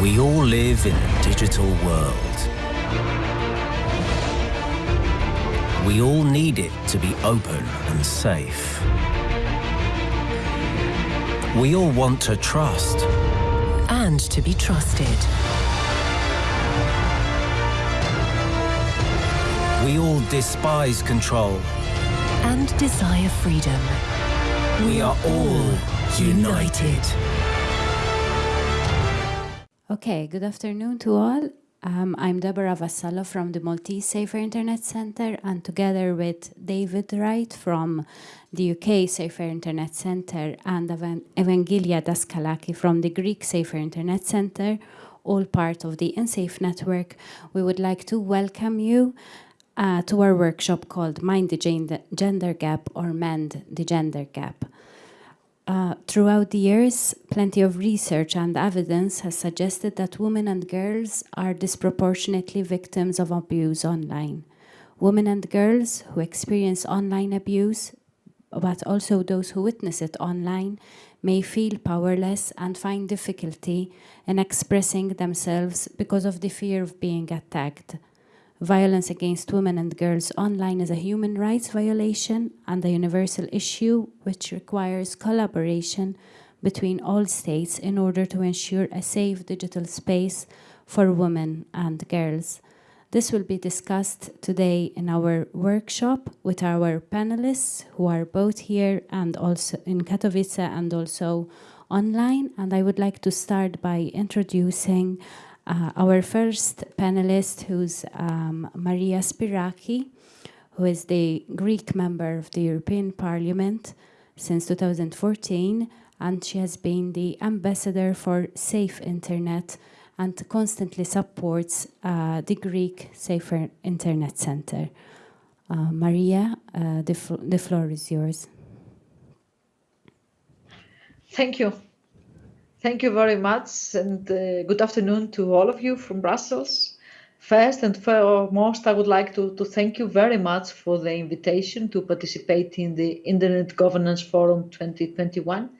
We all live in a digital world. We all need it to be open and safe. We all want to trust. And to be trusted. We all despise control. And desire freedom. We are all united. Okay, good afternoon to all. Um, I'm Deborah Vassallo from the Maltese Safer Internet Centre and together with David Wright from the UK Safer Internet Centre and Evangelia Daskalaki from the Greek Safer Internet Centre, all part of the InSafe network, we would like to welcome you uh, to our workshop called Mind the Gender Gap or Mend the Gender Gap. Uh, throughout the years, plenty of research and evidence has suggested that women and girls are disproportionately victims of abuse online. Women and girls who experience online abuse, but also those who witness it online, may feel powerless and find difficulty in expressing themselves because of the fear of being attacked. Violence against women and girls online is a human rights violation and a universal issue which requires collaboration between all states in order to ensure a safe digital space for women and girls. This will be discussed today in our workshop with our panelists who are both here and also in Katowice and also online. And I would like to start by introducing uh, our first panelist, who's um, Maria Spiraki, who is the Greek member of the European Parliament since 2014, and she has been the ambassador for Safe Internet and constantly supports uh, the Greek Safer Internet Center. Uh, Maria, uh, the, the floor is yours. Thank you. Thank you very much and uh, good afternoon to all of you from Brussels. First and foremost, I would like to, to thank you very much for the invitation to participate in the Internet Governance Forum 2021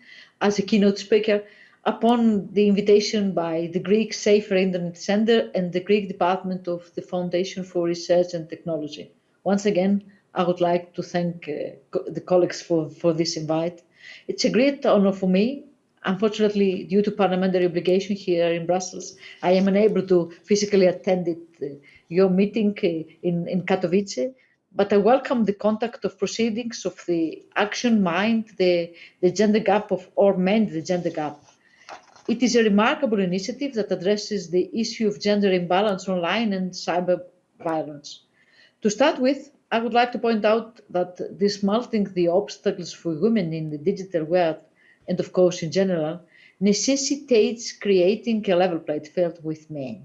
as a keynote speaker upon the invitation by the Greek Safer Internet Center and the Greek Department of the Foundation for Research and Technology. Once again, I would like to thank uh, the colleagues for, for this invite. It's a great honor for me Unfortunately, due to parliamentary obligation here in Brussels, I am unable to physically attend it, uh, your meeting uh, in, in Katowice, but I welcome the contact of proceedings of the action mind, the, the gender gap of or mend the gender gap. It is a remarkable initiative that addresses the issue of gender imbalance online and cyber violence. To start with, I would like to point out that dismantling the obstacles for women in the digital world and of course in general, necessitates creating a level playing field with men.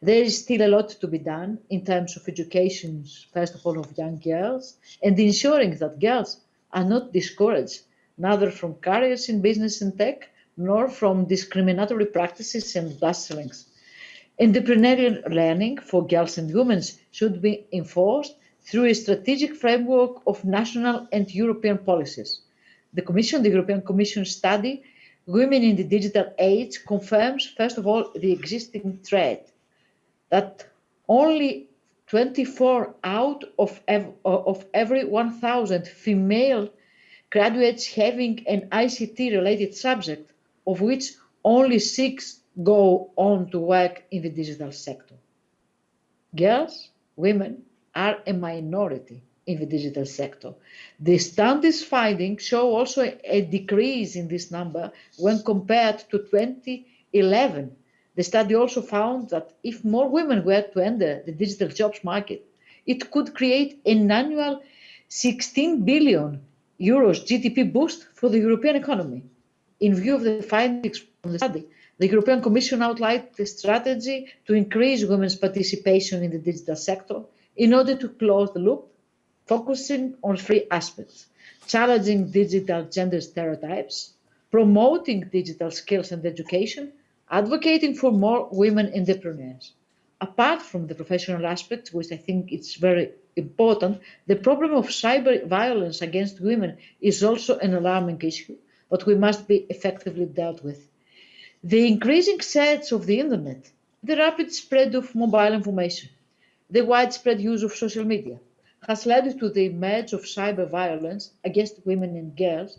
There is still a lot to be done in terms of education, first of all, of young girls, and ensuring that girls are not discouraged, neither from careers in business and tech, nor from discriminatory practices and clusterings. Entrepreneurial learning for girls and women should be enforced through a strategic framework of national and European policies the Commission, the European Commission study, Women in the Digital Age, confirms, first of all, the existing threat that only 24 out of, ev of every 1,000 female graduates having an ICT-related subject, of which only six go on to work in the digital sector. Girls, women are a minority in the digital sector. The studies findings show also a, a decrease in this number when compared to 2011. The study also found that if more women were to enter the digital jobs market, it could create an annual 16 billion euros GDP boost for the European economy. In view of the findings from the study, the European Commission outlined the strategy to increase women's participation in the digital sector in order to close the loop focusing on three aspects, challenging digital gender stereotypes, promoting digital skills and education, advocating for more women entrepreneurs. Apart from the professional aspect, which I think is very important, the problem of cyber violence against women is also an alarming issue, but we must be effectively dealt with. The increasing search of the internet, the rapid spread of mobile information, the widespread use of social media has led to the emergence of cyber violence against women and girls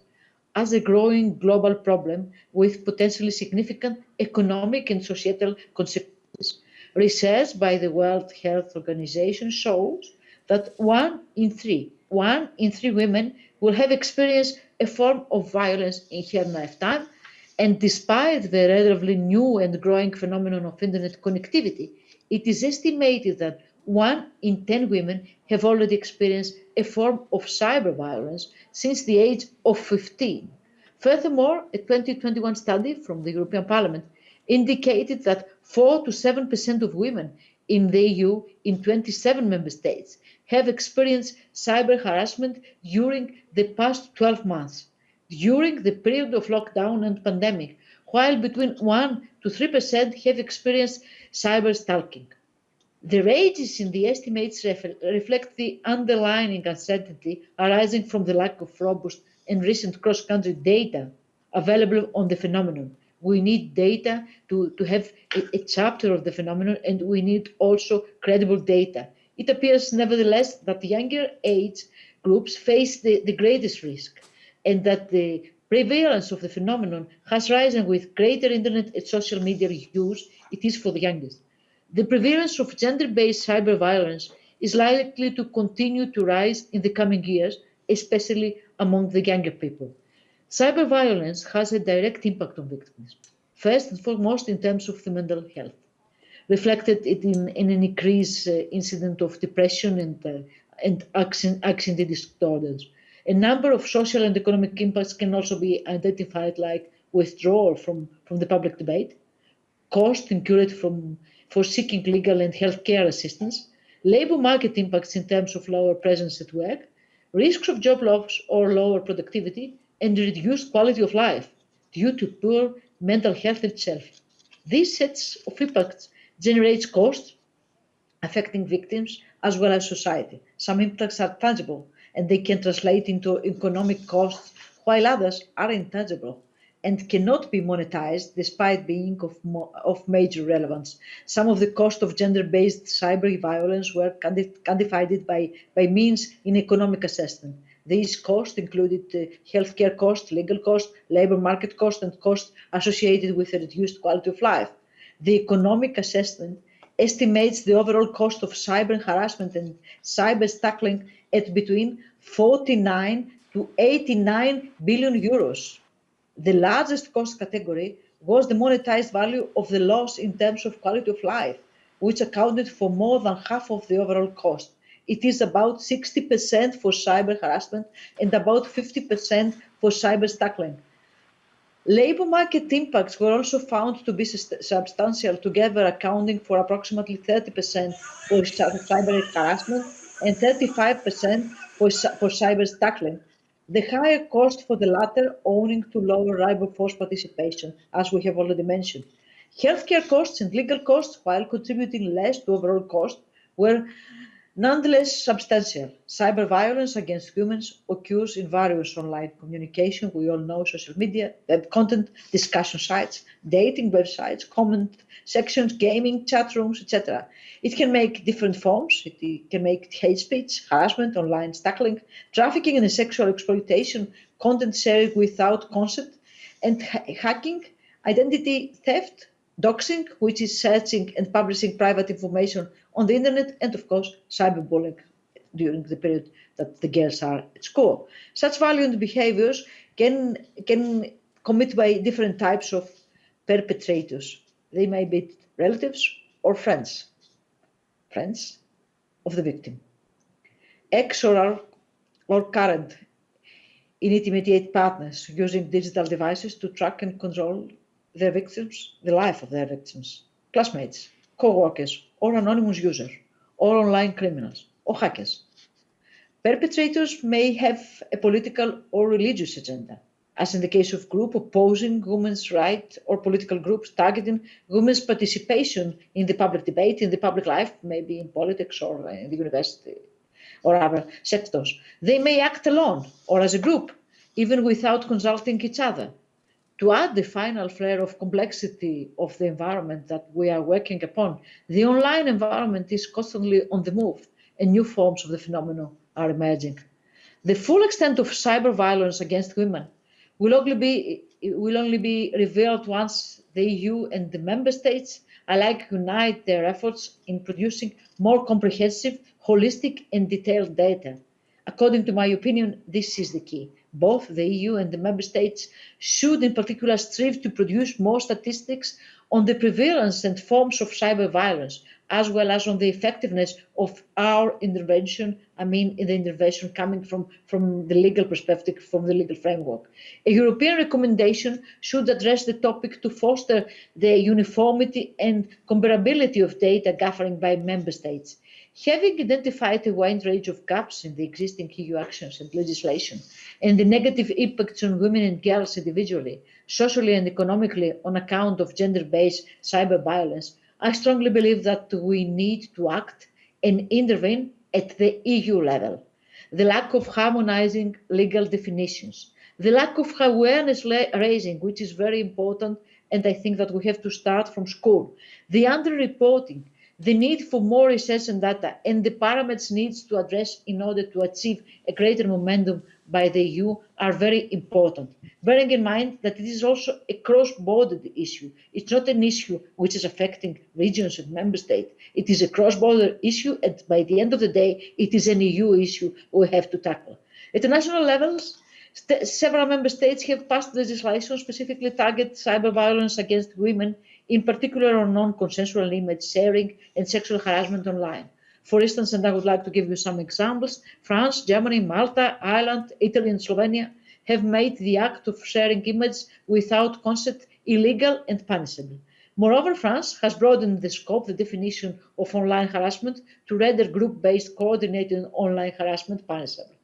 as a growing global problem with potentially significant economic and societal consequences. Research by the World Health Organization shows that one in three, one in three women will have experienced a form of violence in her lifetime. And despite the relatively new and growing phenomenon of internet connectivity, it is estimated that one in 10 women have already experienced a form of cyber violence since the age of 15. Furthermore, a 2021 study from the European Parliament indicated that 4 to 7% of women in the EU in 27 member states have experienced cyber harassment during the past 12 months, during the period of lockdown and pandemic, while between 1 to 3% have experienced cyber stalking. The ranges in the estimates ref reflect the underlying uncertainty arising from the lack of robust and recent cross-country data available on the phenomenon. We need data to, to have a, a chapter of the phenomenon and we need also credible data. It appears nevertheless that younger age groups face the, the greatest risk and that the prevalence of the phenomenon has risen with greater internet and social media use, it is for the youngest. The prevalence of gender-based cyber violence is likely to continue to rise in the coming years, especially among the younger people. Cyber violence has a direct impact on victims, first and foremost in terms of the mental health, reflected in, in an increased uh, incident of depression and, uh, and anxiety disorders. A number of social and economic impacts can also be identified like withdrawal from, from the public debate, cost incurred from for seeking legal and healthcare assistance, labor market impacts in terms of lower presence at work, risks of job loss or lower productivity, and reduced quality of life due to poor mental health itself. These sets of impacts generates costs affecting victims as well as society. Some impacts are tangible and they can translate into economic costs, while others are intangible and cannot be monetized despite being of, of major relevance. Some of the cost of gender-based cyber violence were quantified by, by means in economic assessment. These costs included uh, healthcare costs, legal costs, labor market costs, and costs associated with a reduced quality of life. The economic assessment estimates the overall cost of cyber harassment and cyber stalking at between 49 to 89 billion euros the largest cost category was the monetized value of the loss in terms of quality of life, which accounted for more than half of the overall cost. It is about 60% for cyber harassment and about 50% for cyber stalking. Labor market impacts were also found to be substantial, together accounting for approximately 30% for cyber harassment and 35% for, for cyber stalking, the higher cost for the latter owing to lower force participation, as we have already mentioned. Healthcare costs and legal costs, while contributing less to overall cost, were nonetheless substantial. Cyber violence against humans occurs in various online communication. We all know social media, web content, discussion sites, dating websites, comment sections, gaming, chat rooms, etc. It can make different forms. It can make hate speech, harassment, online stalking, trafficking and sexual exploitation, content sharing without consent, and ha hacking, identity theft, doxing, which is searching and publishing private information on the internet, and of course, cyberbullying during the period that the girls are at school. Such violent behaviors can, can commit by different types of perpetrators. They may be relatives or friends friends of the victim. Ex or, or current intermediate partners using digital devices to track and control their victims, the life of their victims, classmates, co-workers, or anonymous users, or online criminals, or hackers. Perpetrators may have a political or religious agenda as in the case of groups opposing women's rights or political groups targeting women's participation in the public debate, in the public life, maybe in politics or in the university or other sectors. They may act alone or as a group, even without consulting each other. To add the final flare of complexity of the environment that we are working upon, the online environment is constantly on the move and new forms of the phenomenon are emerging. The full extent of cyber violence against women will only be, will only be revealed once the EU and the member states alike unite their efforts in producing more comprehensive, holistic and detailed data. According to my opinion, this is the key. Both the EU and the member states should in particular strive to produce more statistics on the prevalence and forms of cyber violence, as well as on the effectiveness of our intervention, I mean, in the intervention coming from, from the legal perspective, from the legal framework. A European recommendation should address the topic to foster the uniformity and comparability of data gathering by member states. Having identified a wide range of gaps in the existing EU actions and legislation and the negative impacts on women and girls individually, socially and economically on account of gender-based cyber violence, I strongly believe that we need to act and intervene at the EU level. The lack of harmonizing legal definitions, the lack of awareness raising, which is very important, and I think that we have to start from school, the underreporting, the need for more research and data, and the parameters needs to address in order to achieve a greater momentum by the EU are very important. Bearing in mind that it is also a cross-border issue. It's not an issue which is affecting regions and member states. It is a cross-border issue, and by the end of the day, it is an EU issue we have to tackle. At the national levels, several member states have passed legislation specifically target cyber violence against women, in particular on non-consensual image sharing and sexual harassment online. For instance, and I would like to give you some examples, France, Germany, Malta, Ireland, Italy and Slovenia have made the act of sharing images without consent illegal and punishable. Moreover, France has broadened the scope, the definition of online harassment to render group-based coordinated online harassment punishable.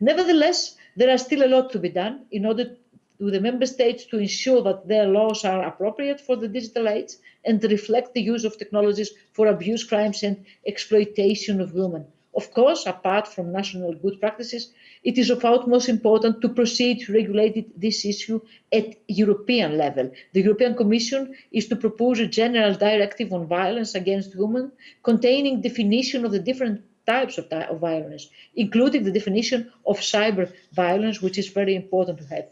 Nevertheless, there are still a lot to be done in order to the member states to ensure that their laws are appropriate for the digital age and reflect the use of technologies for abuse crimes and exploitation of women. Of course, apart from national good practices, it is of utmost importance to proceed to regulate this issue at European level. The European Commission is to propose a general directive on violence against women containing definition of the different types of, of violence, including the definition of cyber violence, which is very important to have.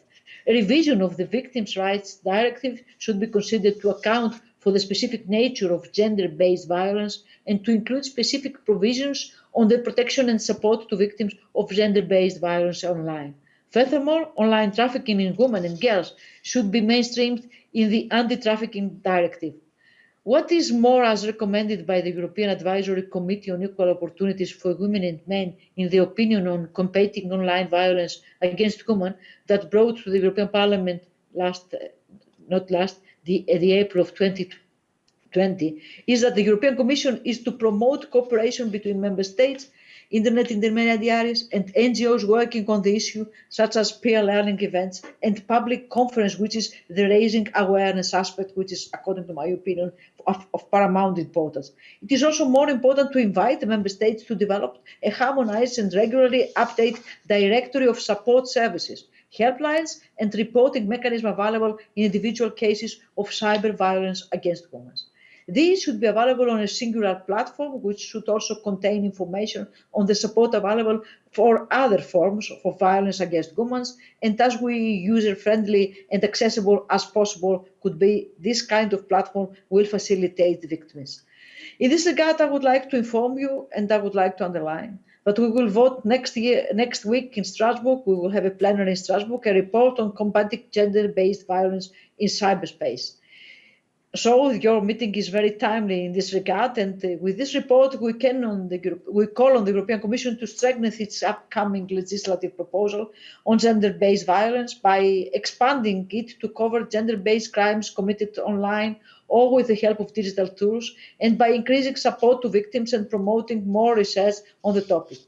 A revision of the Victims' Rights Directive should be considered to account for the specific nature of gender-based violence and to include specific provisions on the protection and support to victims of gender-based violence online. Furthermore, online trafficking in women and girls should be mainstreamed in the Anti-Trafficking Directive. What is more, as recommended by the European Advisory Committee on Equal Opportunities for Women and Men in the opinion on combating online violence against women that brought to the European Parliament last, not last, the, the April of 2020, is that the European Commission is to promote cooperation between member states internet intermediaries and NGOs working on the issue, such as peer learning events and public conference, which is the raising awareness aspect, which is, according to my opinion, of, of paramount importance. It is also more important to invite the member states to develop a harmonized and regularly update directory of support services, helplines and reporting mechanism available in individual cases of cyber violence against women. These should be available on a singular platform, which should also contain information on the support available for other forms of violence against women, and as we user-friendly and accessible as possible could be, this kind of platform will facilitate the victims. In this regard, I would like to inform you, and I would like to underline, that we will vote next year, next week in Strasbourg. We will have a plenary in Strasbourg, a report on combating gender-based violence in cyberspace. So your meeting is very timely in this regard, and uh, with this report, we can on the we call on the European Commission to strengthen its upcoming legislative proposal on gender-based violence by expanding it to cover gender-based crimes committed online or with the help of digital tools, and by increasing support to victims and promoting more research on the topic.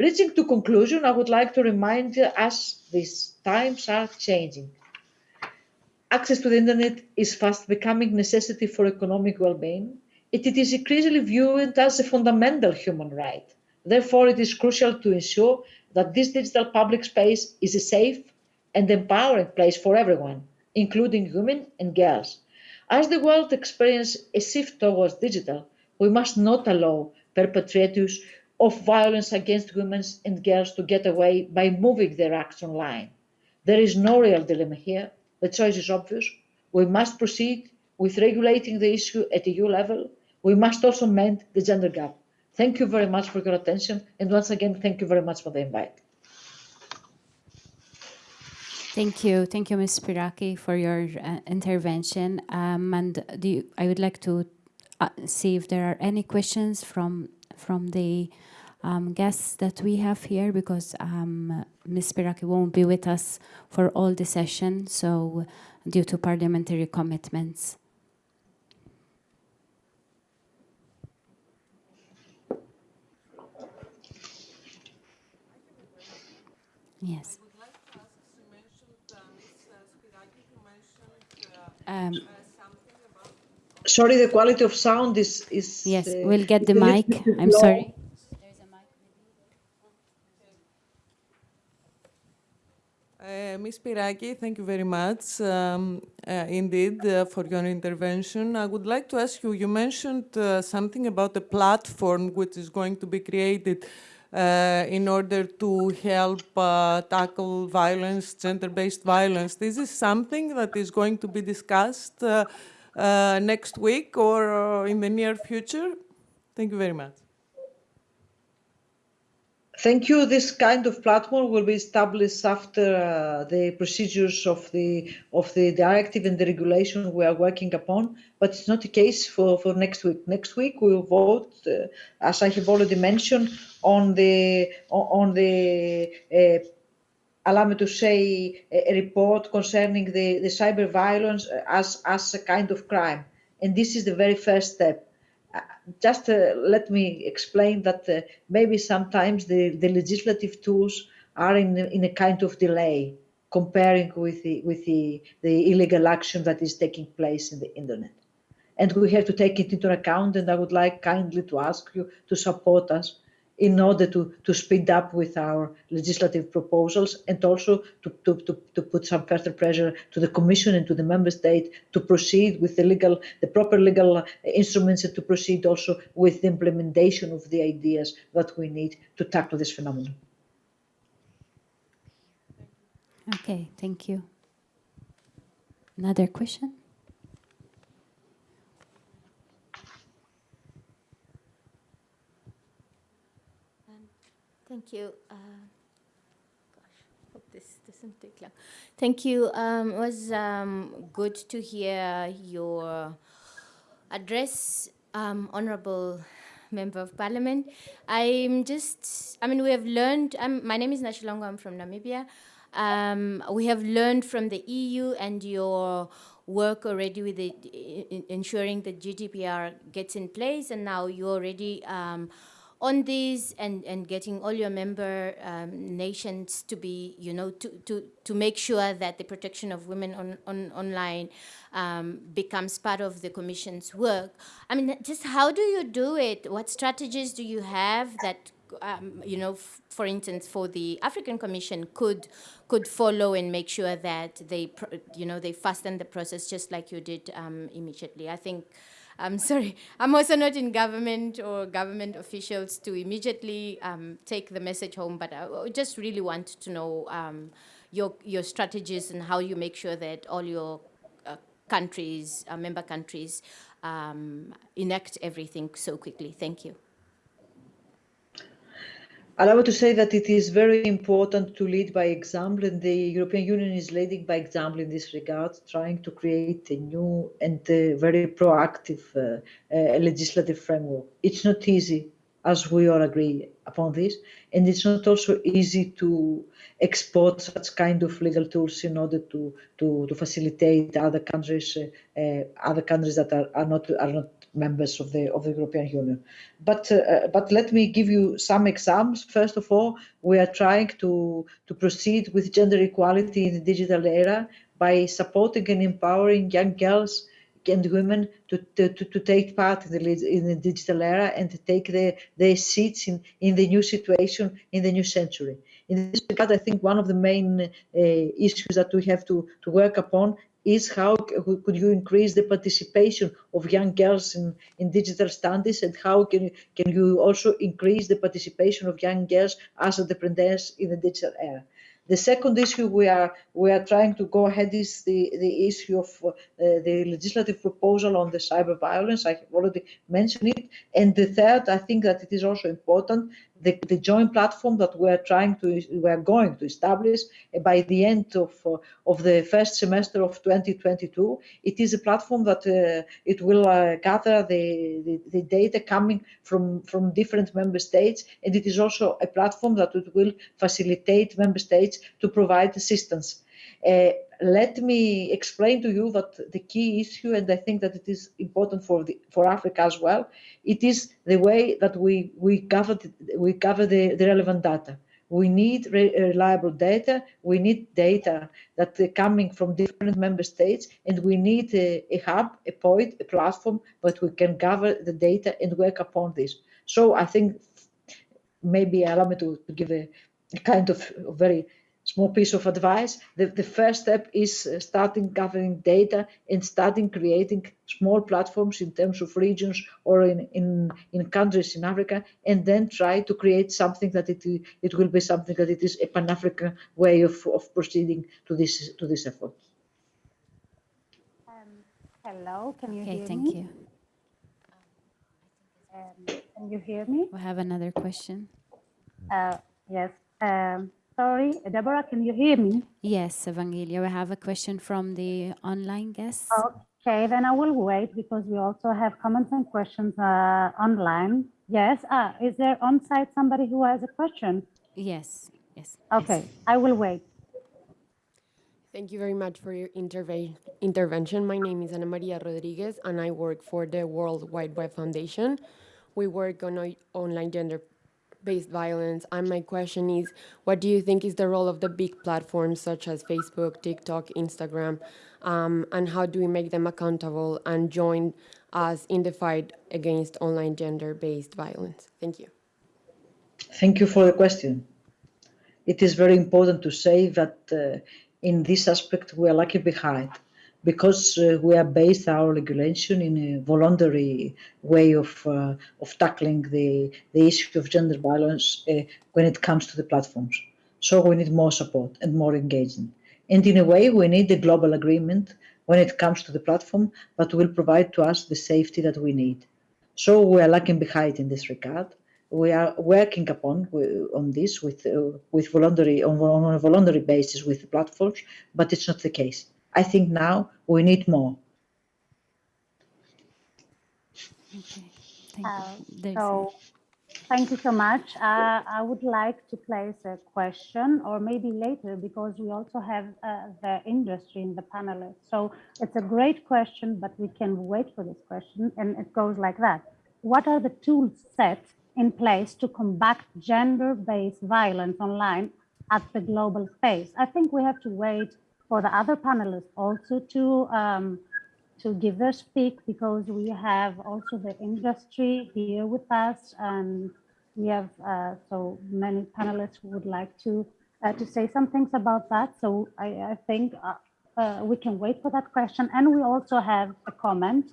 Reaching to conclusion, I would like to remind us these times are changing access to the internet is fast becoming a necessity for economic well-being. It, it is increasingly viewed as a fundamental human right. Therefore, it is crucial to ensure that this digital public space is a safe and empowering place for everyone, including women and girls. As the world experiences a shift towards digital, we must not allow perpetrators of violence against women and girls to get away by moving their acts online. There is no real dilemma here. The choice is obvious. We must proceed with regulating the issue at EU level. We must also mend the gender gap. Thank you very much for your attention. And once again, thank you very much for the invite. Thank you. Thank you, Ms. Spiraki, for your uh, intervention. Um, and you, I would like to uh, see if there are any questions from, from the um, guests that we have here, because um, Ms. Spiraki won't be with us for all the session, so due to parliamentary commitments. Yes. Um, Sorry, the quality of sound is... is yes, uh, we'll get the is a little mic. I'm sorry. Uh, Ms. Spiraki, thank you very much um, uh, indeed uh, for your intervention. I would like to ask you, you mentioned uh, something about a platform which is going to be created uh, in order to help uh, tackle violence, gender-based violence. This is something that is going to be discussed next week or in the near future? Thank you very much. Thank you. This kind of platform will be established after uh, the procedures of the of the directive and the regulation we are working upon. But it's not the case for, for next week. Next week we will vote, uh, as I have already mentioned, on the on the uh, allow me to say a, report concerning the, the cyber violence as as a kind of crime, and this is the very first step just uh, let me explain that uh, maybe sometimes the, the legislative tools are in, in a kind of delay comparing with the, with the, the illegal action that is taking place in the internet. And we have to take it into account, and I would like kindly to ask you to support us in order to, to speed up with our legislative proposals and also to, to, to, to put some further pressure to the Commission and to the Member State to proceed with the legal, the proper legal instruments and to proceed also with the implementation of the ideas that we need to tackle this phenomenon. Okay, thank you. Another question? Thank you. Uh, gosh, hope this doesn't take long. Thank you. Um, it was um, good to hear your address, um, Honorable Member of Parliament. I'm just, I mean, we have learned, my name is Nashilongo, I'm from Namibia. Um, we have learned from the EU and your work already with the, in, ensuring that GDPR gets in place, and now you already um, on these and, and getting all your member um, nations to be, you know, to, to, to make sure that the protection of women on, on online um, becomes part of the Commission's work. I mean, just how do you do it? What strategies do you have that, um, you know, for instance, for the African Commission could could follow and make sure that they, you know, they fasten the process just like you did um, immediately. I think I'm sorry, I'm also not in government or government officials to immediately um, take the message home, but I just really want to know um, your, your strategies and how you make sure that all your uh, countries, uh, member countries, um, enact everything so quickly. Thank you. Allow me to say that it is very important to lead by example, and the European Union is leading by example in this regard, trying to create a new and uh, very proactive uh, uh, legislative framework. It's not easy, as we all agree upon this, and it's not also easy to export such kind of legal tools in order to to, to facilitate other countries, uh, uh, other countries that are, are not are not members of the of the European Union. But uh, but let me give you some examples. First of all, we are trying to to proceed with gender equality in the digital era by supporting and empowering young girls and women to, to, to take part in the, in the digital era and to take their, their seats in, in the new situation, in the new century. In this regard, I think one of the main uh, issues that we have to, to work upon is how could you increase the participation of young girls in, in digital studies and how can you, can you also increase the participation of young girls as entrepreneurs in the digital era. The second issue we are we are trying to go ahead is the, the issue of uh, the legislative proposal on the cyber violence. I have already mentioned it. And the third, I think that it is also important, the, the joint platform that we are trying to we are going to establish uh, by the end of uh, of the first semester of 2022. It is a platform that uh, it will uh, gather the, the, the data coming from from different member states, and it is also a platform that it will facilitate member states to provide assistance. Uh, let me explain to you that the key issue, and I think that it is important for the, for Africa as well, it is the way that we we the, we gather the, the relevant data. We need re- reliable data. We need data that are coming from different member states, and we need a, a hub, a point, a platform that we can gather the data and work upon this. So I think maybe allow me to, to give a, a kind of very small piece of advice. The, the first step is uh, starting gathering data and starting creating small platforms in terms of regions or in, in, in countries in Africa, and then try to create something that it, it will be something that it is a Pan-African way of, of proceeding to this, to this effort. Hello, can you Okay, hear thank me? you. Um, can you hear me? We have another question. Uh, yes. Um, sorry, Deborah, can you hear me? Yes, Evangelia, we have a question from the online guests. Okay, then I will wait because we also have comments and questions uh, online. Yes. Ah, is there on site somebody who has a question? Yes, yes. Okay, I will wait. Thank you very much for your interve- intervention. My name is Ana Maria Rodriguez, and I work for the World Wide Web Foundation. We work on o- online gender-based violence, and my question is, what do you think is the role of the big platforms such as Facebook, TikTok, Instagram, um, and how do we make them accountable and join us in the fight against online gender-based violence? Thank you. Thank you for the question. It is very important to say that uh, in this aspect we are lucky behind because uh, we are based our regulation in a voluntary way of uh, of tackling the the issue of gender violence uh, when it comes to the platforms. So we need more support and more engagement. And in a way, we need a global agreement when it comes to the platform that will provide to us the safety that we need. So we are lagging behind in this regard. We are working upon on this with uh, with voluntary on, on a voluntary basis with the platforms, but it's not the case. I think now we need more. Okay, thank Uh, you. There's So, thank you so much. Uh, I would like to place a question, or maybe later, because we also have uh, the industry in the panelists. So it's a great question, but we can wait for this question, and it goes like that. What are the tools set in place to combat gender-based violence online at the global space? I think we have to wait for the other panelists also to um, to give their speak because we have also the industry here with us and we have uh, so many panelists who would like to uh, to say some things about that. So I, I think uh, uh, we can wait for that question. And we also have a comment.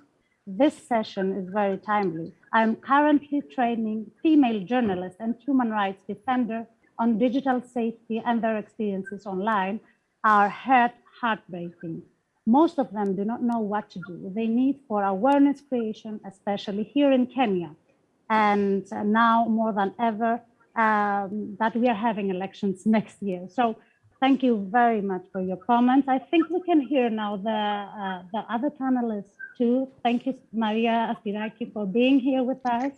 This session is very timely. I'm currently training female journalists and human rights defender on digital safety and their experiences online are heart heartbreaking. Most of them do not know what to do. They need for awareness creation, especially here in Kenya. And uh, now more than ever, um, that we are having elections next year. So thank you very much for your comments. I think we can hear now the, uh, the other panelists too. Thank you, Maria Spiraki, for being here with us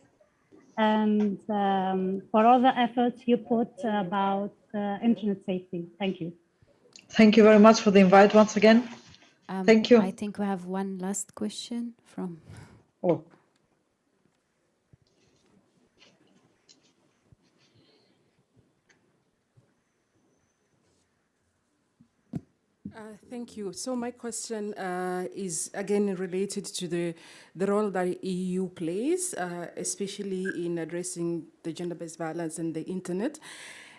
and um, for all the efforts you put about uh, internet safety. Thank you. Thank you very much for the invite once again. Um, Thank you. I think we have one last question from. Oh, Uh, Thank you. So my question uh, is again related to the, the role that EU plays, uh, especially in addressing the gender-based violence and the internet.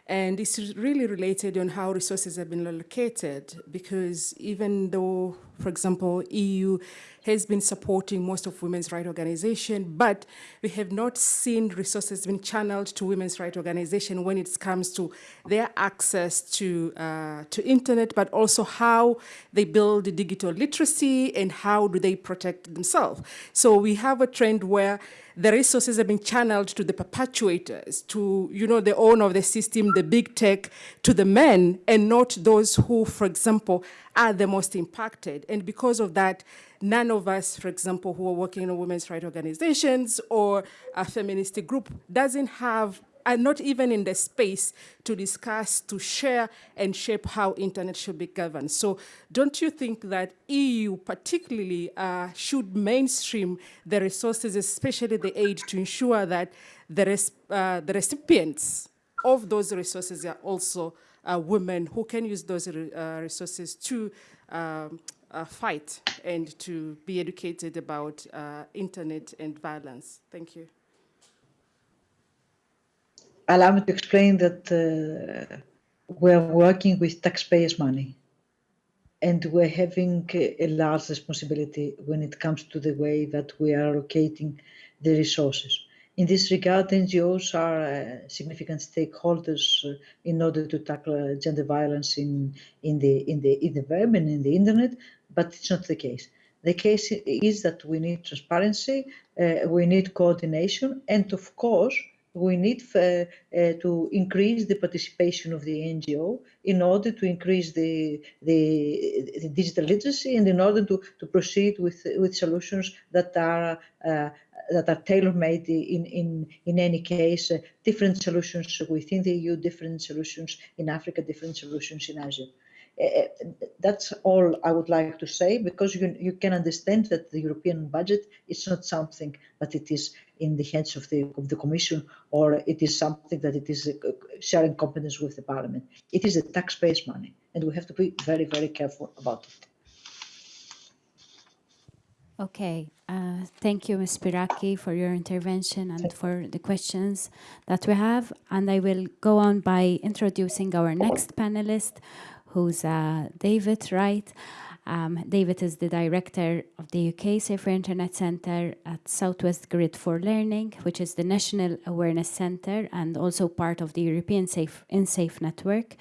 And it's really related on how resources have been allocated, because even though for example, EU has been supporting most of women's rights organizations, but we have not seen resources being channeled to women's rights organizations when it comes to their access to, uh, to internet, but also how they build digital literacy and how do they protect themselves. So we have a trend where the resources are being channeled to the perpetuators, to you know the owner of the system, the big tech, to the men, and not those who, for example, are the most impacted. And because of that, none of us, for example, who are working in women's rights organizations or a feminist group doesn't have are not even in the space to discuss, to share, and shape how internet should be governed. So don't you think that EU particularly uh, should mainstream the resources, especially the aid, to ensure that the, uh, the recipients of those resources are also uh, women who can use those uh, resources to um, uh, fight and to be educated about uh, internet and violence. Thank you allow me to explain that uh, we're working with taxpayers' money and we're having a large responsibility when it comes to the way that we are allocating the resources. In this regard, NGOs are uh, significant stakeholders uh, in order to tackle uh, gender violence in, in, the, in, the, in the web and in the internet, but it's not the case. The case is that we need transparency, we need coordination, and of course, we need uh, uh, to increase the participation of the NGO in order to increase the, the, the digital literacy and in order to, to proceed with, with solutions that are uh, that are tailor-made in, in, in any case, uh, different solutions within the EU, different solutions in Africa, different solutions in Asia. Uh, that's all I would like to say because you, you can understand that the European budget is not something that it is in the hands of the, of the Commission or it is something that it is uh, sharing competence with the Parliament. It is the taxpayers' money and we have to be very, very careful about it. Okay, uh, thank you, Ms. Spiraki, for your intervention and for the questions that we have. And I will go on by introducing our next panelist, who's uh, David Wright. Um, David is the director of the UK Safer Internet Centre at Southwest Grid for Learning, which is the National Awareness Centre and also part of the European Safe InSafe network.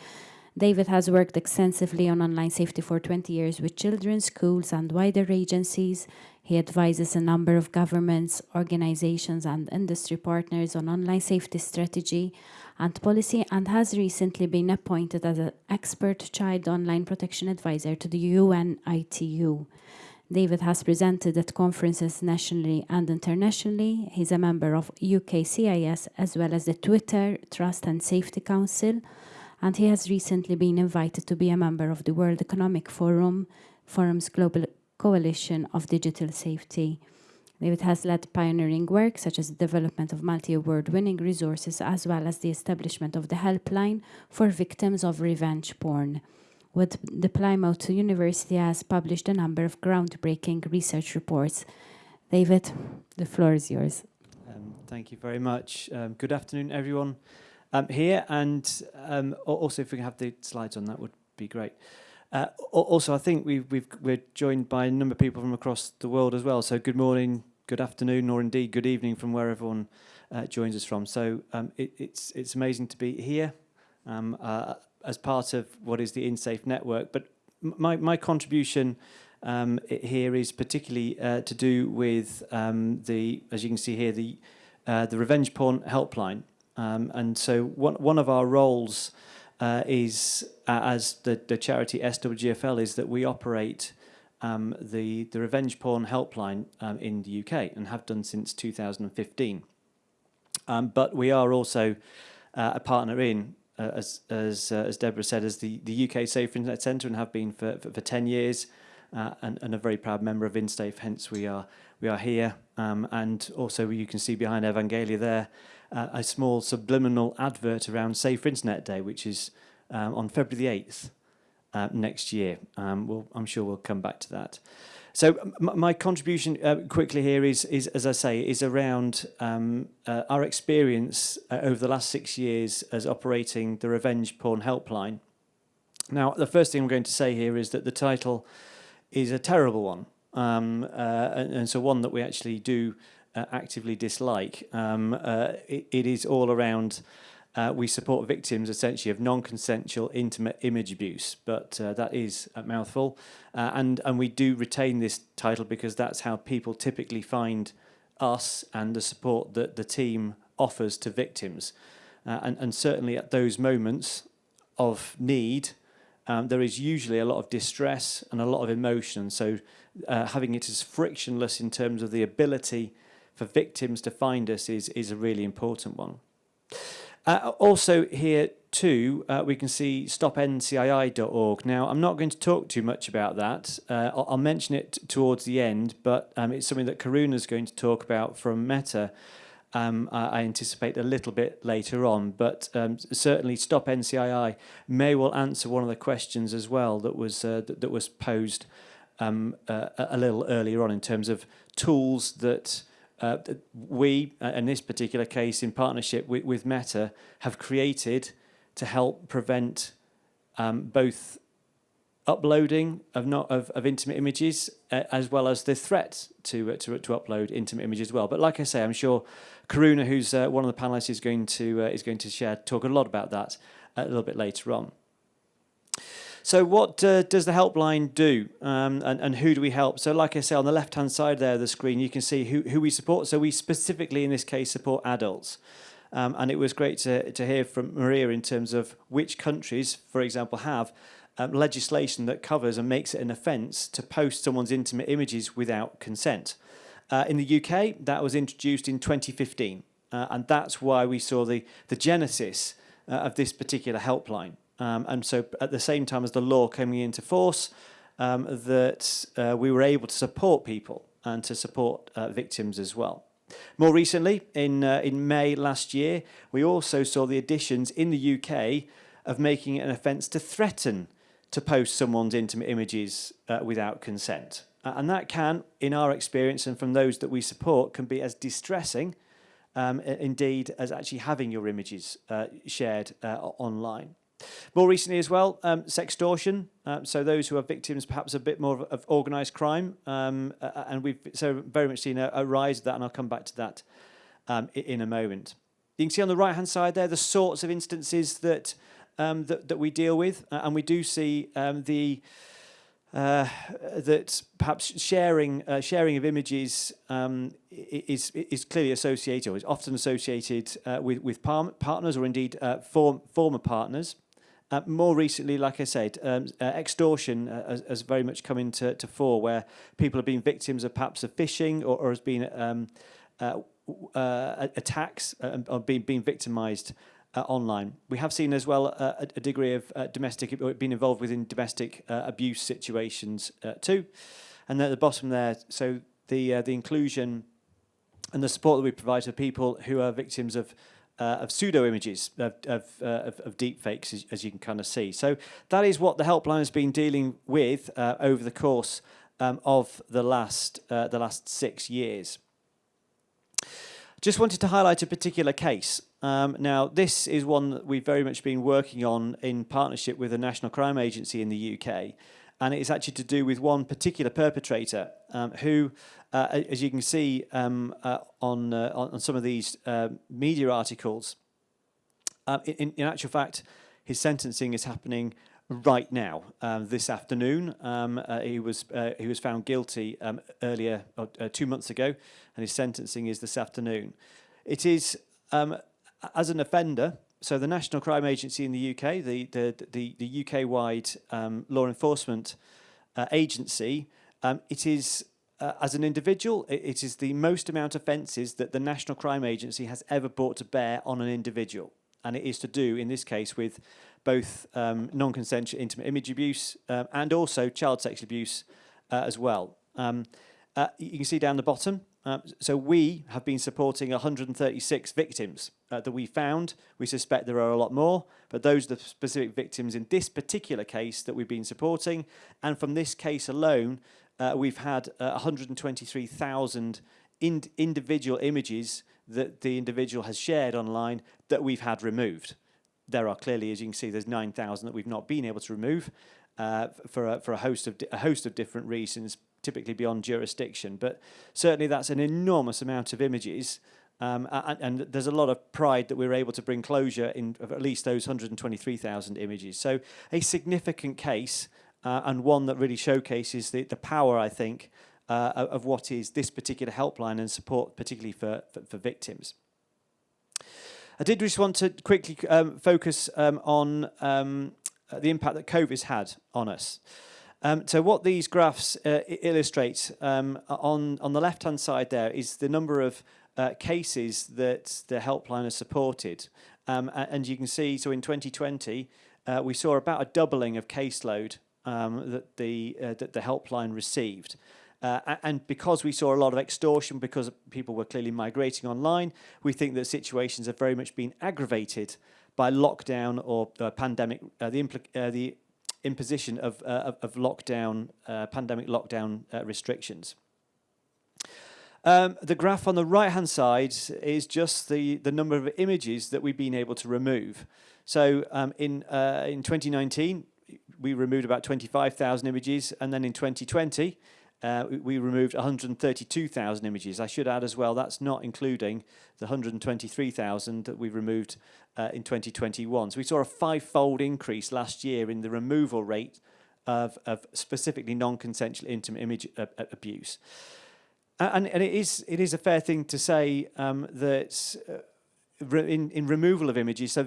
David has worked extensively on online safety for 20 years with children, schools, and wider agencies. He advises a number of governments, organizations, and industry partners on online safety strategy and policy and has recently been appointed as an expert child online protection advisor to the UN ITU. David has presented at conferences nationally and internationally. He's a member of UKCIS as well as the Twitter Trust and Safety Council, and he has recently been invited to be a member of the World Economic Forum, Forum's Global Coalition of Digital Safety. David has led pioneering work such as the development of multi-award winning resources as well as the establishment of the helpline for victims of revenge porn. With the Plymouth University has published a number of groundbreaking research reports. David, the floor is yours. Um, thank you very much. Um, good afternoon, everyone um, here. And um, also, if we can have the slides on, that would be great. Uh, also, I think we are joined by a number of people from across the world as well. So good morning, good afternoon, or indeed good evening from where everyone uh, joins us from. So um, it, it's it's amazing to be here um, uh, as part of what is the InSafe network. But my my contribution um, here is particularly uh, to do with um, the, as you can see here, the uh, the revenge porn helpline. Um, and so one one of our roles uh, is uh, as the the charity SWGFL is that we operate um, the, the revenge porn helpline um, in the UK and have done since 2015. Um, but we are also uh, a partner in, uh, as, as, uh, as Deborah said, as the, the UK Safe Internet Centre and have been for, for, for 10 years uh, and, and a very proud member of InSafe, hence we are, we are here. Um, and also you can see behind Evangelia there uh, a small subliminal advert around Safe Internet Day, which is um, on February the 8th uh, next year. Um, we'll, I'm sure we'll come back to that. So my contribution uh, quickly here is, is, as I say, is around um, uh, our experience uh, over the last six years as operating the Revenge Porn Helpline. Now, the first thing I'm going to say here is that the title is a terrible one, um, uh, and, and so one that we actually do uh, actively dislike. Um, uh, it, it is all around. Uh, we support victims essentially of non-consensual intimate image abuse, but uh, that is a mouthful. Uh, and, and we do retain this title because that's how people typically find us and the support that the team offers to victims. Uh, and, and certainly at those moments of need, um, there is usually a lot of distress and a lot of emotion. So uh, having it as frictionless in terms of the ability for victims to find us is, is a really important one. Uh, also here too, uh, we can see stopncii.org. Now, I'm not going to talk too much about that. Uh, I'll, I'll, mention it towards the end, but um, it's something that Karuna is going to talk about from Meta. Um, I, I, anticipate a little bit later on, but um, certainly Stop NCII may well answer one of the questions as well that was uh, that, that, was posed um, uh, a little earlier on in terms of tools that uh, we, uh, in this particular case, in partnership with, with Meta, have created to help prevent um, both uploading of not of, of intimate images uh, as well as the threat to, uh, to to upload intimate images as well. But like I say, I'm sure Karuna, who's uh, one of the panelists, is going to uh, is going to share talk a lot about that a little bit later on. So what uh, does the helpline do um, and, and who do we help? So like I say, on the left-hand side there of the screen, you can see who, who we support. So we specifically, in this case, support adults. Um, and it was great to, to hear from Maria in terms of which countries, for example, have um, legislation that covers and makes it an offence to post someone's intimate images without consent. Uh, in the UK, that was introduced in 2015. Uh, and that's why we saw the, the genesis uh, of this particular helpline. Um, and so at the same time as the law coming into force, um, that uh, we were able to support people and to support uh, victims as well. More recently, in, uh, in May last year, we also saw the additions in the UK of making it an offence to threaten to post someone's intimate images uh, without consent. And that can, in our experience and from those that we support, can be as distressing um, indeed as actually having your images uh, shared uh, online. More recently as well, um, sextortion. Uh, so those who are victims perhaps a bit more of, of organised crime. Um, uh, and we've so very much seen a, a, rise of that, and I'll come back to that um, in a moment. You can see on the right-hand side there the sorts of instances that um, that, that we deal with, uh, and we do see um, the uh, that perhaps sharing uh, sharing of images um, is is clearly associated or is often associated uh, with with par partners or indeed uh, form, former partners. Uh, more recently, like I said, um, uh, extortion uh, has, has, very much come into to fore, where people have been victims of perhaps of phishing or, or has been um, uh, uh, attacks uh, or being being victimised online. We have seen as well a, a degree of domestic, being involved within domestic abuse situations too. And at the bottom there, so the the inclusion and the support that we provide to people who are victims of uh, of pseudo images of, of, uh, of, of deep fakes, as, as, you can kind of see. So that is what the helpline has been dealing with uh, over the course um, of the last, uh, the last six years. Just wanted to highlight a particular case. Um, now, this is one that we've very much been working on in partnership with the National Crime Agency in the UK and it's actually to do with one particular perpetrator um, who, uh, as you can see um, uh, on, uh, on some of these uh, media articles, uh, in, in actual fact, his sentencing is happening right now, um, this afternoon. Um, uh, he was he was found guilty um, earlier, two months ago, and his sentencing is this afternoon. It is um, as an offender, so the National Crime Agency in the UK, the, the, the, the UK-wide um, law enforcement uh, agency, um, it is, uh, as an individual, it, it is the most amount of offences that the National Crime Agency has ever brought to bear on an individual. And it is to do, in this case, with both um, non-consensual intimate image abuse um, and also child sexual abuse uh, as well. Um, uh, you can see down the bottom, uh, so we have been supporting 136 victims uh, that we found. We suspect there are a lot more, but those are the specific victims in this particular case that we've been supporting. And from this case alone, uh, we've had 123,000 uh, ind individual images that the individual has shared online that we've had removed. There are clearly, as you can see, there's 9,000 that we've not been able to remove. uh, for, a, for a, host of a host of different reasons, typically beyond jurisdiction. But certainly that's an enormous amount of images um, and, and, there's a lot of pride that we were able to bring closure in of at least those 123,000 images. So a significant case uh, and one that really showcases the, the power, I think, uh, of what is this particular helpline and support, particularly for, for, for victims. I did just want to quickly um, focus um, on um, the impact that COVID's had on us. Um, so what these graphs uh, illustrate um, on, on the left-hand side there is the number of uh, cases that the helpline has supported. Um, and you can see, so in 2020, uh, we saw about a doubling of caseload um, that, the, uh, that the helpline received. Uh, and because we saw a lot of extortion, because people were clearly migrating online, we think that situations have very much been aggravated by lockdown or uh, pandemic, the, the imposition of, uh, of lockdown, uh, pandemic lockdown restrictions. Um, the graph on the right-hand side is just the, the number of images that we've been able to remove. So um, in, uh, in 2019, we removed about 25,000 images, and then in 2020, uh, we removed 132,000 images. I should add as well, that's not including the 123,000 that we removed uh, in 2021. So we saw a five-fold increase last year in the removal rate of, of specifically non-consensual intimate image uh, abuse. And, and it is it is a fair thing to say um, that uh, in, in removal of images, so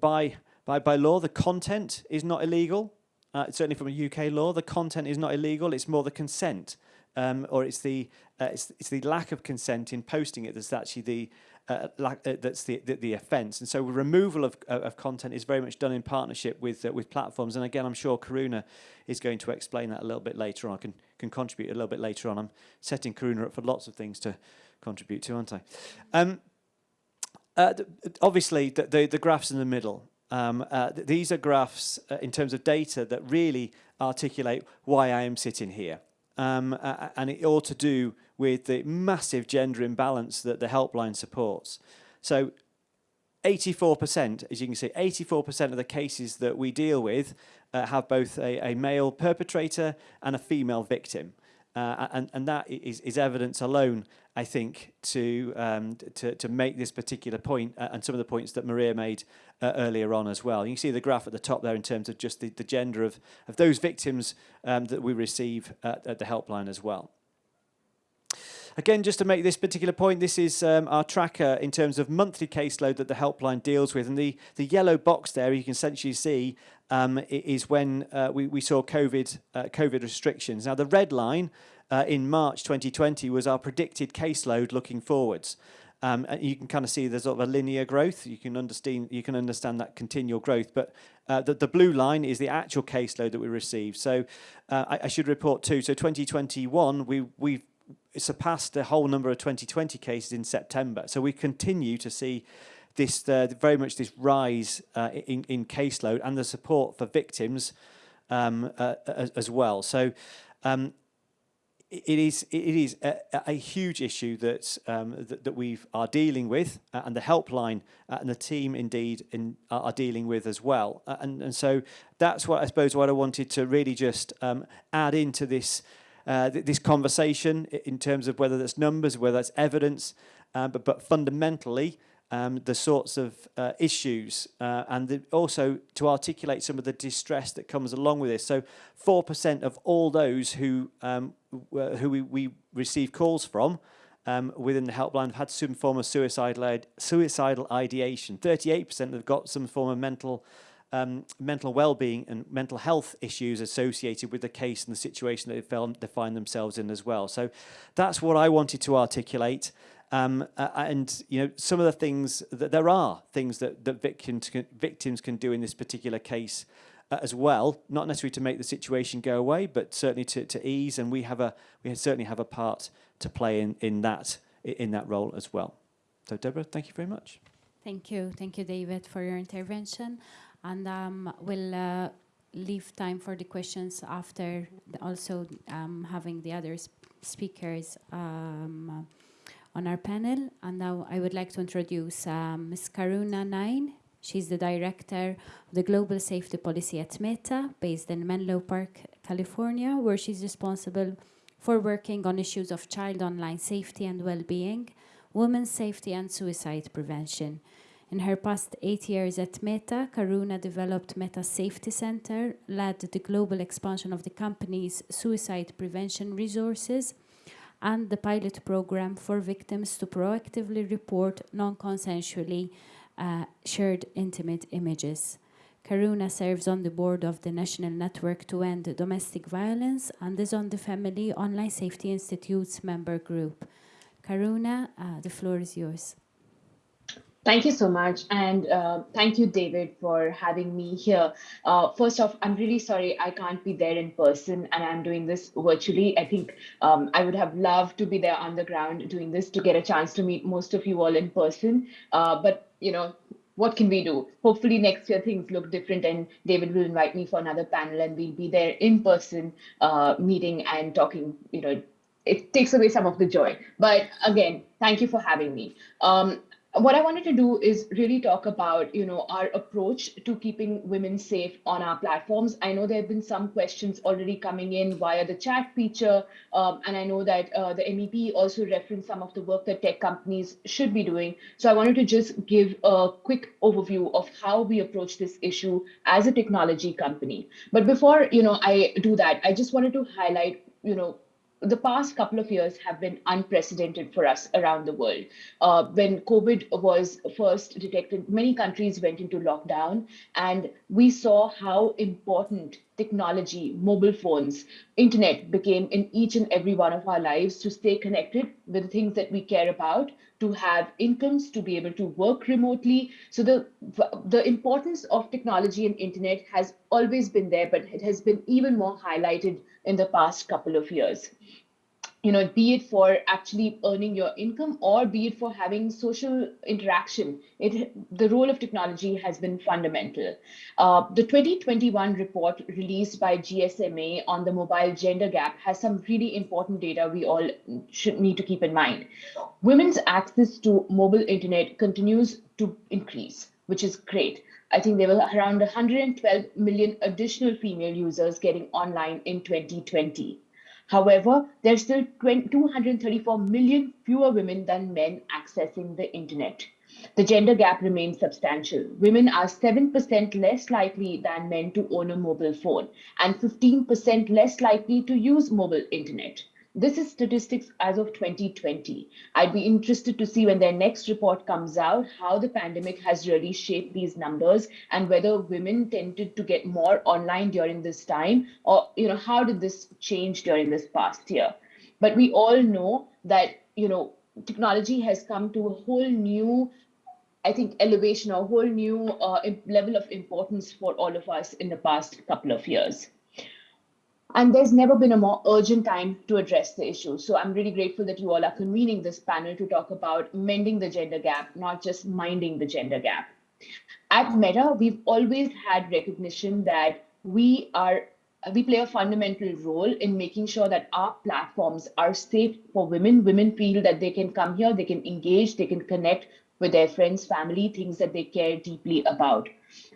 by, by, by law, the content is not illegal. Uh, certainly from a UK law, the content is not illegal. It's more the consent, um, or it's the uh, it's, it's the lack of consent in posting it that's actually the uh, lack, uh, that's the, the, the offence. And so removal of, of content is very much done in partnership with uh, with platforms. And again, I'm sure Karuna is going to explain that a little bit later on. I can can contribute a little bit later on. I'm setting Karuna up for lots of things to contribute to, aren't I? Um, uh, obviously, the, the, the, graphs in the middle, um, uh, th these are graphs uh, in terms of data that really articulate why I am sitting here. Um, uh, and it all to do with the massive gender imbalance that the helpline supports. So 84%, as you can see, 84% of the cases that we deal with uh, have both a, a, male perpetrator and a female victim. Uh, and, and that is, is evidence alone, I think, to, um, to, to make this particular point uh, and some of the points that Maria made uh, earlier on as well. You can see the graph at the top there in terms of just the, the gender of, of those victims um, that we receive at, at the helpline as well. Again, just to make this particular point, this is um, our tracker in terms of monthly caseload that the helpline deals with. And the, the yellow box there, you can essentially see, um, is when uh, we, we saw COVID, uh, COVID restrictions. Now, the red line uh, in March 2020 was our predicted caseload looking forwards. Um, and you can kind of see there's sort of a linear growth. You can understand you can understand that continual growth. But uh, the, the blue line is the actual caseload that we received. So uh, I, I, should report too. So 2021, we we've surpassed the whole number of 2020 cases in September. So we continue to see this uh, very much this rise uh, in, in caseload and the support for victims um, uh, as, as, well. So um, it is it is a, a huge issue that, um, that that we are dealing with, uh, and the helpline uh, and the team indeed in, are dealing with as well. Uh, and and so that's what I suppose what I wanted to really just um, add into this uh, th this conversation in terms of whether that's numbers, whether that's evidence, uh, but, but fundamentally, um, the sorts of uh, issues uh, and the, also to articulate some of the distress that comes along with this. So 4% of all those who, um, who we, we receive calls from um, within the helpline have had some form of suicidal, suicidal ideation. 38% have got some form of mental um, mental well-being and mental health issues associated with the case and the situation that they, found, they find themselves in as well. So that's what I wanted to articulate. Um, uh, and you know some of the things that there are things that, that victims can, victims can do in this particular case uh, as well, not necessarily to make the situation go away, but certainly to, to ease. And we have a we certainly have a part to play in in that in that role as well. So Deborah, thank you very much. Thank you, thank you, David, for your intervention and um, we'll uh, leave time for the questions after also um, having the other sp speakers um, on our panel. And now I would like to introduce um, Ms. Karuna Nain. She's the director of the Global Safety Policy at Meta, based in Menlo Park, California, where she's responsible for working on issues of child online safety and well-being, women's safety and suicide prevention. In her past eight years at Meta, Karuna developed Meta Safety Center, led the global expansion of the company's suicide prevention resources, and the pilot program for victims to proactively report non-consensually uh, shared intimate images. Karuna serves on the board of the National Network to End Domestic Violence and is on the Family Online Safety Institute's member group. Karuna, uh, the floor is yours. Thank you so much. And uh, thank you, David, for having me here. Uh, first off, I'm really sorry I can't be there in person and I'm doing this virtually. I think um, I would have loved to be there on the ground doing this to get a chance to meet most of you all in person. Uh, but, you know, what can we do? Hopefully next year things look different and David will invite me for another panel and we'll be there in person uh, meeting and talking, you know, it takes away some of the joy. But again, thank you for having me. Um, what I wanted to do is really talk about, you know, our approach to keeping women safe on our platforms. I know there have been some questions already coming in via the chat feature, um, and I know that uh, the MEP also referenced some of the work that tech companies should be doing. So I wanted to just give a quick overview of how we approach this issue as a technology company. But before, you know, I do that, I just wanted to highlight, you know, the past couple of years have been unprecedented for us around the world. Uh, when COVID was first detected, many countries went into lockdown, and we saw how important technology, mobile phones, internet became in each and every one of our lives to stay connected with the things that we care about, to have incomes, to be able to work remotely. So the, the importance of technology and internet has always been there, but it has been even more highlighted in the past couple of years you know, be it for actually earning your income or be it for having social interaction, it the role of technology has been fundamental. Uh, the 2021 report released by GSMA on the mobile gender gap has some really important data we all should need to keep in mind. Women's access to mobile internet continues to increase, which is great. I think there were around 112 million additional female users getting online in 2020. However, there's still 234 million fewer women than men accessing the internet. The gender gap remains substantial. Women are 7% less likely than men to own a mobile phone and 15% less likely to use mobile internet. This is statistics as of 2020. I'd be interested to see when their next report comes out how the pandemic has really shaped these numbers and whether women tended to get more online during this time or you know how did this change during this past year. But we all know that you know technology has come to a whole new I think elevation, a whole new uh, level of importance for all of us in the past couple of years. And there's never been a more urgent time to address the issue. So I'm really grateful that you all are convening this panel to talk about mending the gender gap, not just minding the gender gap. At Meta, we've always had recognition that we are we play a fundamental role in making sure that our platforms are safe for women. Women feel that they can come here, they can engage, they can connect with their friends, family, things that they care deeply about.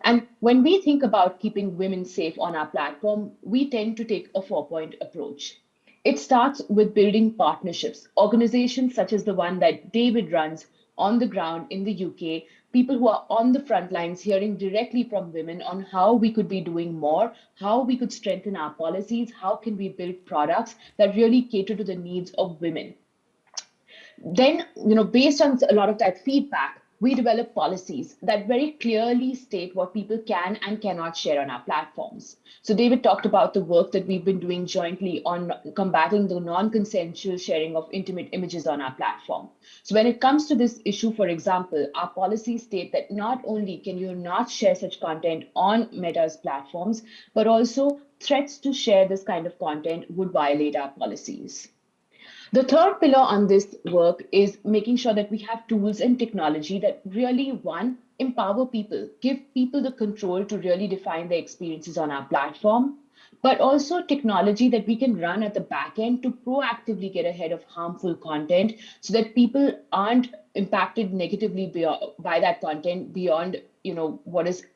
And when we think about keeping women safe on our platform, we tend to take a four point approach. It starts with building partnerships, organizations such as the one that David runs on the ground in the UK, people who are on the front lines hearing directly from women on how we could be doing more, how we could strengthen our policies, how can we build products that really cater to the needs of women then, you know, based on a lot of that feedback, we develop policies that very clearly state what people can and cannot share on our platforms. So David talked about the work that we've been doing jointly on combating the non-consensual sharing of intimate images on our platform. So when it comes to this issue, for example, our policies state that not only can you not share such content on Meta's platforms, but also threats to share this kind of content would violate our policies. The third pillar on this work is making sure that we have tools and technology that really, one, empower people, give people the control to really define their experiences on our platform, but also technology that we can run at the back end to proactively get ahead of harmful content so that people aren't impacted negatively by that content beyond you know what is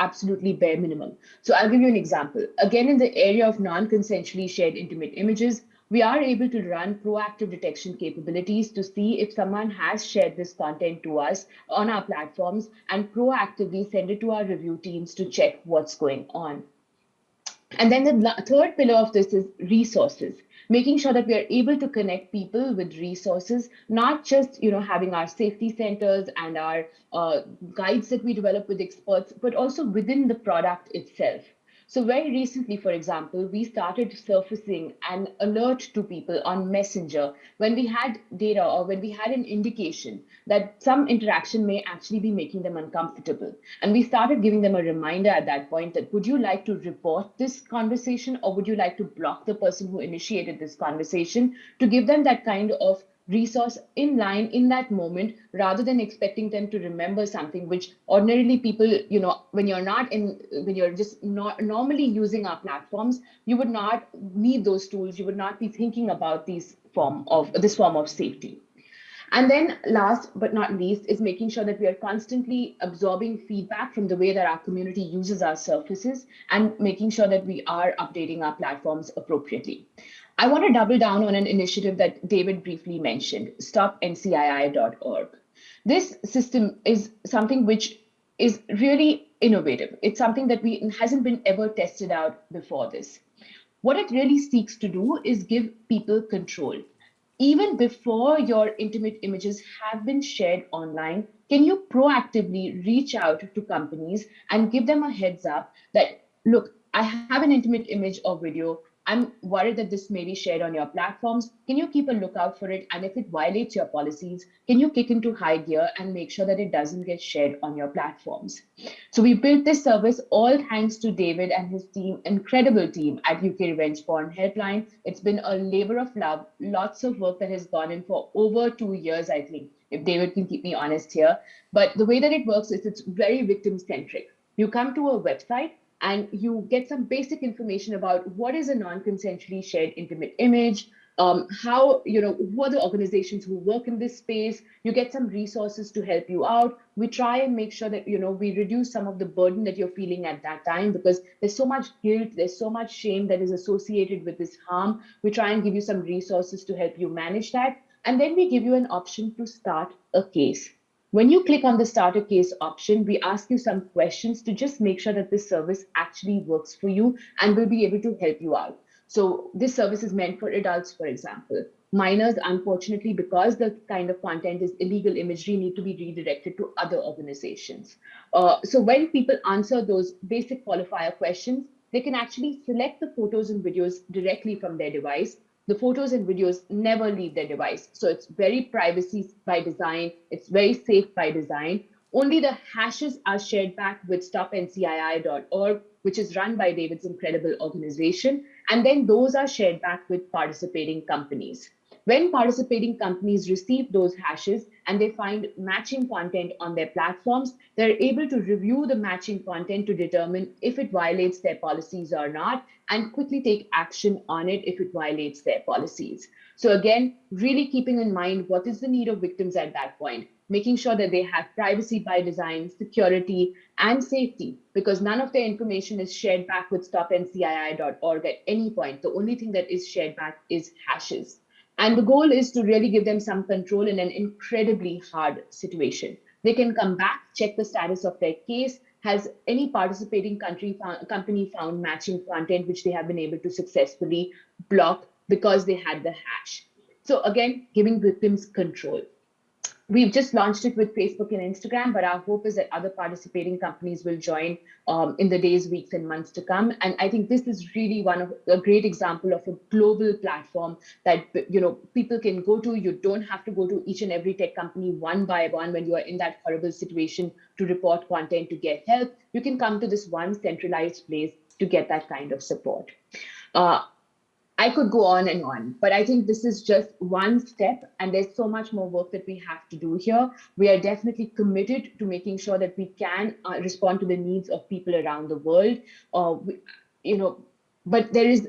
absolutely bare minimum. So I'll give you an example. Again, in the area of non-consensually shared intimate images, we are able to run proactive detection capabilities to see if someone has shared this content to us on our platforms and proactively send it to our review teams to check what's going on. And then the third pillar of this is resources making sure that we are able to connect people with resources, not just you know having our safety centers and our uh, guides that we develop with experts, but also within the product itself. So very recently, for example, we started surfacing an alert to people on Messenger when we had data or when we had an indication that some interaction may actually be making them uncomfortable. And we started giving them a reminder at that point that would you like to report this conversation or would you like to block the person who initiated this conversation to give them that kind of resource in line in that moment rather than expecting them to remember something which ordinarily people you know when you're not in when you're just not normally using our platforms you would not need those tools you would not be thinking about these form of this form of safety and then last but not least is making sure that we are constantly absorbing feedback from the way that our community uses our services and making sure that we are updating our platforms appropriately. I want to double down on an initiative that David briefly mentioned, stopncii.org. This system is something which is really innovative. It's something that we hasn't been ever tested out before this. What it really seeks to do is give people control. Even before your intimate images have been shared online, can you proactively reach out to companies and give them a heads up that, look, I have an intimate image or video I'm worried that this may be shared on your platforms. Can you keep a lookout for it? And if it violates your policies, can you kick into high gear and make sure that it doesn't get shared on your platforms? So we built this service all thanks to David and his team, incredible team at UK Revenge Porn Helpline. It's been a labor of love, lots of work that has gone in for over two years, I think, if David can keep me honest here. But the way that it works is it's very victim centric. You come to a website, and you get some basic information about what is a non-consensually shared intimate image, um, how, you know, who are the organizations who work in this space. You get some resources to help you out. We try and make sure that, you know, we reduce some of the burden that you're feeling at that time because there's so much guilt, there's so much shame that is associated with this harm. We try and give you some resources to help you manage that. And then we give you an option to start a case. When you click on the starter case option, we ask you some questions to just make sure that this service actually works for you and will be able to help you out. So this service is meant for adults, for example. Minors, unfortunately, because the kind of content is illegal imagery, need to be redirected to other organizations. Uh, so when people answer those basic qualifier questions, they can actually select the photos and videos directly from their device the photos and videos never leave their device. So it's very privacy by design. It's very safe by design. Only the hashes are shared back with stopncii.org, which is run by David's incredible organization. And then those are shared back with participating companies. When participating companies receive those hashes and they find matching content on their platforms, they're able to review the matching content to determine if it violates their policies or not and quickly take action on it if it violates their policies. So again, really keeping in mind what is the need of victims at that point, making sure that they have privacy by design, security, and safety, because none of their information is shared back with stopncii.org at any point. The only thing that is shared back is hashes. And the goal is to really give them some control in an incredibly hard situation. They can come back, check the status of their case. Has any participating country found, company found matching content which they have been able to successfully block because they had the hash? So again, giving victims control. We've just launched it with Facebook and Instagram, but our hope is that other participating companies will join um, in the days, weeks, and months to come. And I think this is really one of a great example of a global platform that you know people can go to. You don't have to go to each and every tech company one by one when you are in that horrible situation to report content to get help. You can come to this one centralized place to get that kind of support. Uh, I could go on and on, but I think this is just one step, and there's so much more work that we have to do here. We are definitely committed to making sure that we can uh, respond to the needs of people around the world. Uh, we, you know, but there is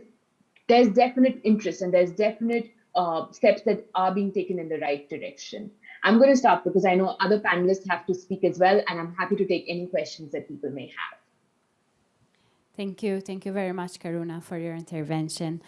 there's definite interest and there's definite uh, steps that are being taken in the right direction. I'm going to stop because I know other panelists have to speak as well, and I'm happy to take any questions that people may have. Thank you. Thank you very much, Karuna, for your intervention.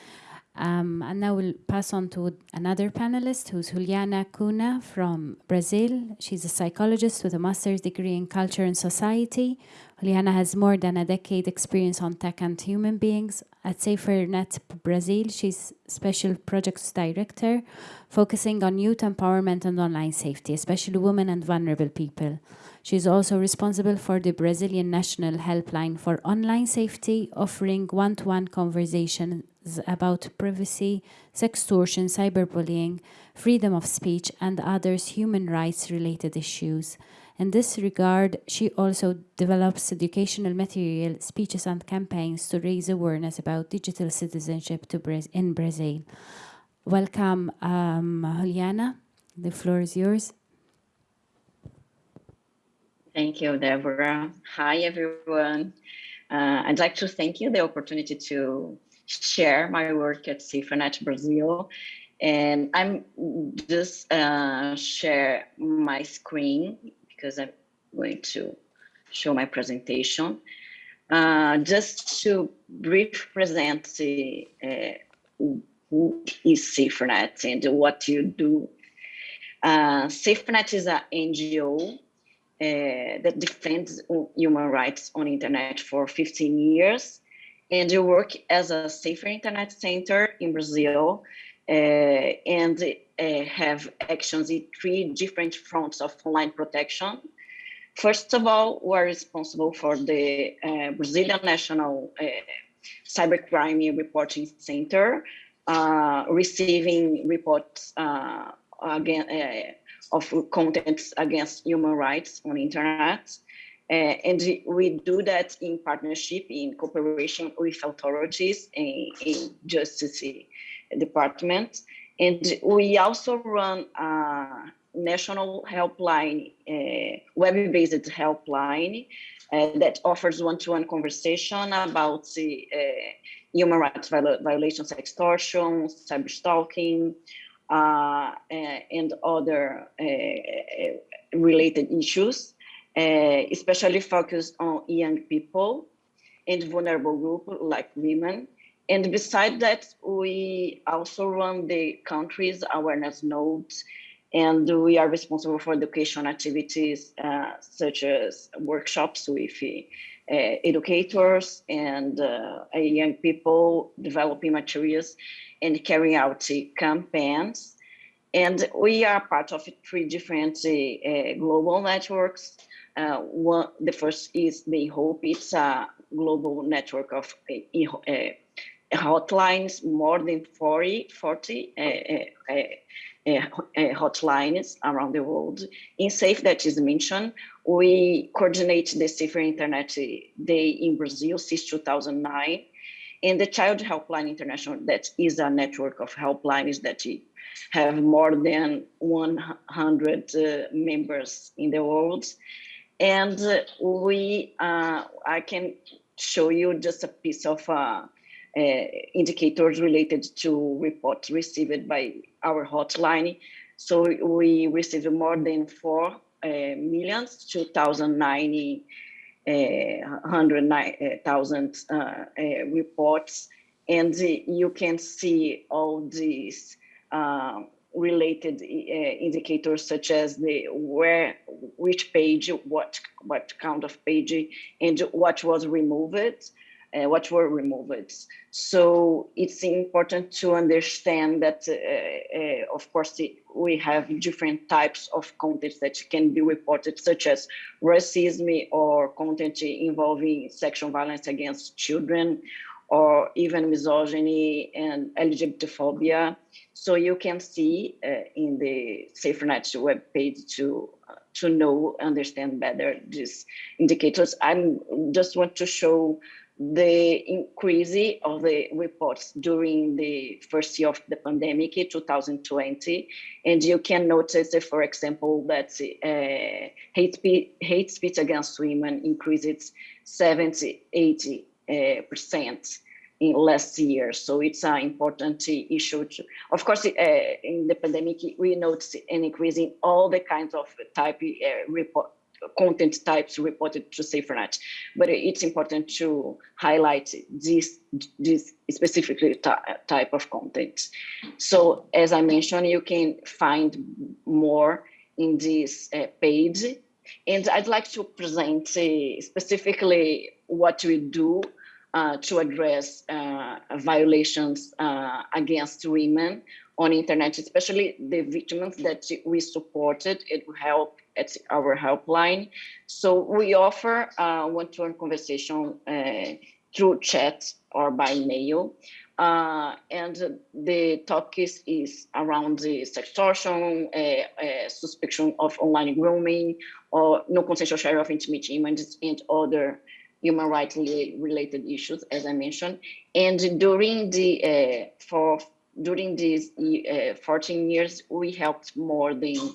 Um, and now we'll pass on to another panelist who's Juliana Cunha from Brazil. She's a psychologist with a master's degree in culture and society. Juliana has more than a decade experience on tech and human beings. At SaferNet Brazil, she's special projects director, focusing on youth empowerment and online safety, especially women and vulnerable people. She is also responsible for the Brazilian National Helpline for Online Safety, offering one-to-one conversations about privacy, sextortion, cyberbullying, freedom of speech, and others human rights related issues. In this regard, she also develops educational material, speeches, and campaigns to raise awareness about digital citizenship to Bra in Brazil. Welcome, um, Juliana. The floor is yours. Thank you, Deborah. Hi, everyone. Uh, I'd like to thank you the opportunity to share my work at SaferNet Brazil. And I'm just uh, share my screen because I'm going to show my presentation. Uh, just to brief present the, uh, who is SaferNet and what you do. Uh, is an NGO that defends human rights on internet for 15 years. And you work as a safer internet center in Brazil uh, and uh, have actions in three different fronts of online protection. First of all, we're responsible for the uh, Brazilian National uh, Cybercrime Reporting Center, uh, receiving reports again, of contents against human rights on internet. Uh, and we do that in partnership, in cooperation with authorities in, in justice department. And we also run a national helpline, uh, web-based helpline uh, that offers one-to-one -one conversation about the uh, human rights violations, extortion, cyber stalking, and other uh, related issues, uh, especially focused on young people and vulnerable groups like women. And besides that, we also run the country's awareness nodes and we are responsible for education activities uh, such as workshops with uh, educators and uh, young people developing materials and carrying out campaigns. And we are part of three different uh, global networks. Uh, one, the first is the Hope. It's a global network of uh, hotlines, more than 40, 40 hotlines around the world. Insafe, that is mentioned, we coordinate the Safer Internet Day in Brazil since 2009 and the Child Helpline International, that is a network of helplines that have more than 100 uh, members in the world. And uh, we, uh, I can show you just a piece of uh, uh, indicators related to reports received by our hotline. So we received more than 4 uh, millions, 2090 100,000 uh, uh, reports. And you can see all these um, related uh, indicators such as the where which page what what count of page and what was removed uh, what were removed so it's important to understand that uh, uh, of course we have different types of content that can be reported such as racism or content involving sexual violence against children or even misogyny and LGBTphobia. So you can see uh, in the SaferNet web page to uh, to know, understand better these indicators. I just want to show the increase of the reports during the first year of the pandemic, 2020. And you can notice, for example, that uh, hate, speech, hate speech against women increased 70, 80 uh, percent in last year. So it's an important issue. To, of course, uh, in the pandemic, we noticed an increase in all the kinds of type uh, report, content types reported to SaferNet. But it's important to highlight this, this specifically type of content. So as I mentioned, you can find more in this uh, page. And I'd like to present uh, specifically what we do uh, to address uh, violations uh, against women on internet, especially the victims that we supported and help at our helpline. So we offer one-to-one -one conversation uh, through chat or by mail. Uh, and the topic is, is around the sextortion, uh, suspicion of online grooming, or no consensual share of intimate images and other human rights related issues, as I mentioned. And during the uh, for during these uh, 14 years, we helped more than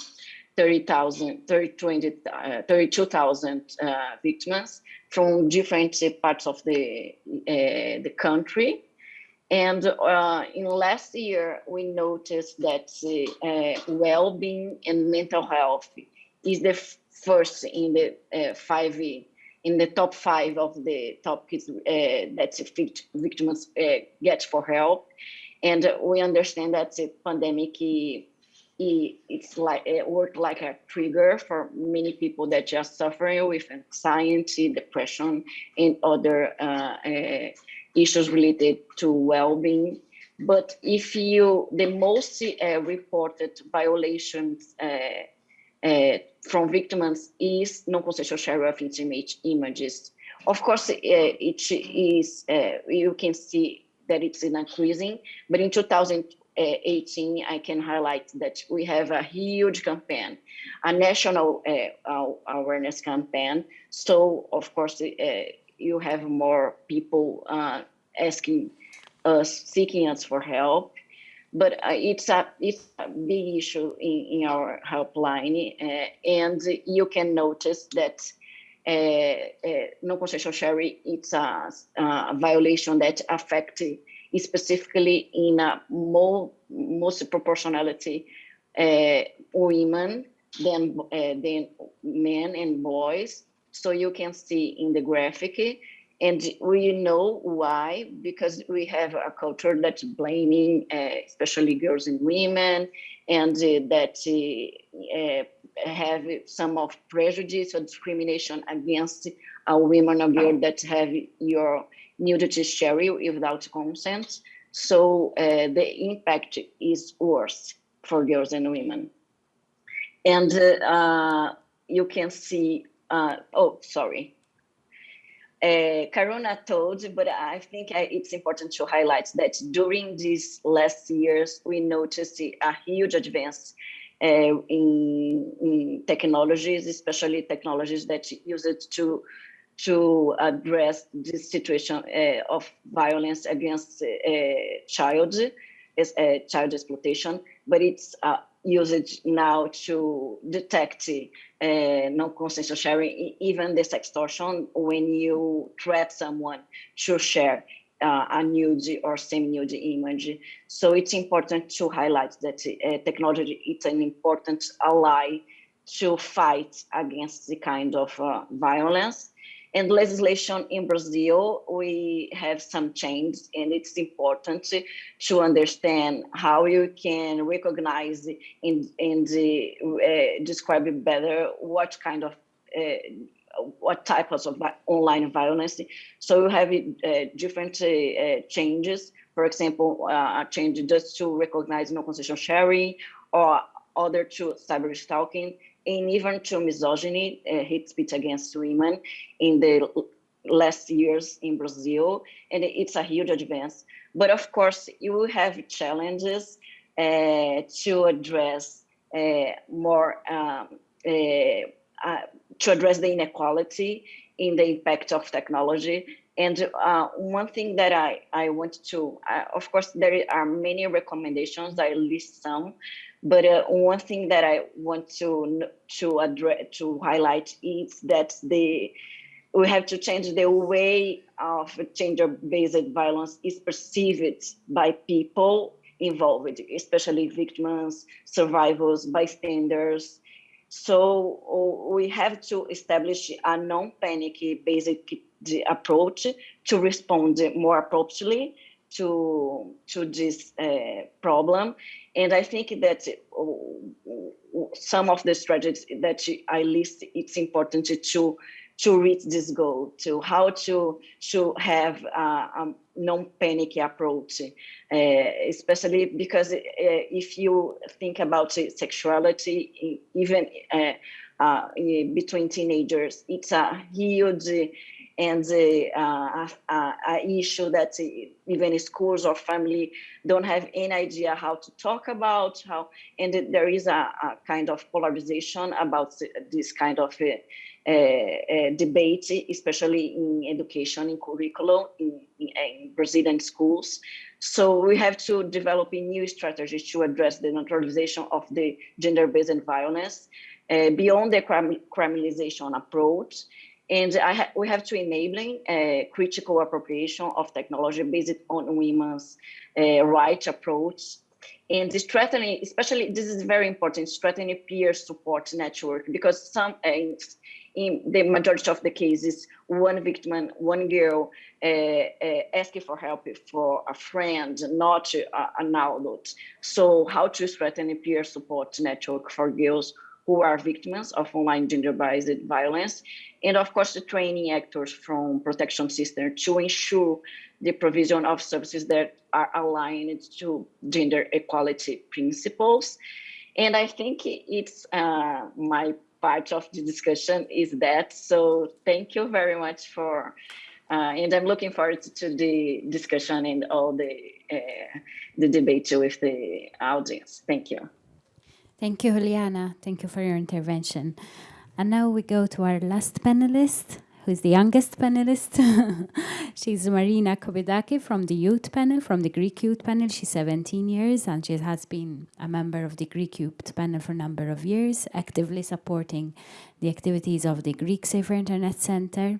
30,000, 30, uh, 32,000 uh, victims from different parts of the uh, the country. And uh, in last year, we noticed that uh, well-being and mental health is the first in the five in the top five of the topics that victims get for help. And we understand that the pandemic it's like it worked like a trigger for many people that just suffering with anxiety, depression, and other uh, uh, issues related to well-being. But if you, the most uh, reported violations uh, uh, from victims is non-consensual share of intimate images. Of course, uh, it is, you can see that it's increasing. But in 2018, I can highlight that we have a huge campaign, a national uh, awareness campaign. So of course, uh, you have more people uh, asking us, seeking us for help. But uh, it's a it's a big issue in, in our helpline, uh, and you can notice that uh, uh, non-consensual sharing, it's a, a, violation that affects specifically in a more, most proportionality women than, than men and boys. So you can see in the graphic, and we know why, because we have a culture that's blaming, uh, especially girls and women, and uh, that uh, have some of prejudice or discrimination against a women or girl that have your nudity sharing without consent. So uh, the impact is worse for girls and women. And uh, you can see, uh, oh, sorry. Uh, Karuna told, but I think it's important to highlight that during these last years, we noticed a huge advance uh, in, in, technologies, especially technologies that use it to to address this situation of violence against child, is child exploitation, but it's uh, used now to detect uh, non-consensual sharing, even the extortion, when you threat someone to share uh, a nude or semi-nude image. So it's important to highlight that uh, technology is an important ally to fight against the kind of uh, violence. And legislation in Brazil, we have some change and it's important to, understand how you can recognize and, uh, describe better what kind of uh, what types of online violence. So you have uh, different uh, uh, changes. For example, uh, a change just to recognize no consensual sharing or other to cyber stalking and even to misogyny, uh, hate speech against women in the last years in Brazil. And it's a huge advance. But of course, you will have challenges uh, to address more um, uh, to address the inequality in the impact of technology. And uh, one thing that I, I want to, uh, of course, there are many recommendations, I list some, but uh, one thing that I want to to address to highlight is that the we have to change the way of gender-based violence is perceived by people involved, especially victims, survivors, bystanders. So we have to establish a non-panic basic approach to respond more appropriately to to this uh, problem. And i think that some of the strategies that i list it's important to to reach this goal to how to to have a, a non-panic approach uh, especially because uh, if you think about sexuality even uh, uh, between teenagers it's a huge and uh, a, issue that even schools or family don't have any idea how to talk about how and there is a, a kind of polarization about this kind of uh, uh, debate especially in education in curriculum in, in, in brazilian schools so we have to develop a new strategy to address the neutralization of the gender-based violence uh, beyond the criminalization approach and ha we have to enabling a critical appropriation of technology based on women's uh, right approach. And the strengthening, especially this is very important, strengthening peer support network, because some, uh, in the majority of the cases, one victim, one girl uh, uh, asking for help for a friend, not uh, an adult. So how to strengthen a peer support network for girls who are victims of online gender-based violence, and of course the training actors from protection system to ensure the provision of services that are aligned to gender equality principles. And I think it's uh, my part of the discussion is that. So thank you very much for, uh, and I'm looking forward to the discussion and all the, uh, the debate with the audience. Thank you. Thank you, Juliana. Thank you for your intervention. And now we go to our last panelist, who's the youngest panelist. She's Marina Kobedaki from the youth panel, from the Greek youth panel. She's 17 years and she has been a member of the Greek youth panel for a number of years, actively supporting the activities of the Greek Safer Internet Center.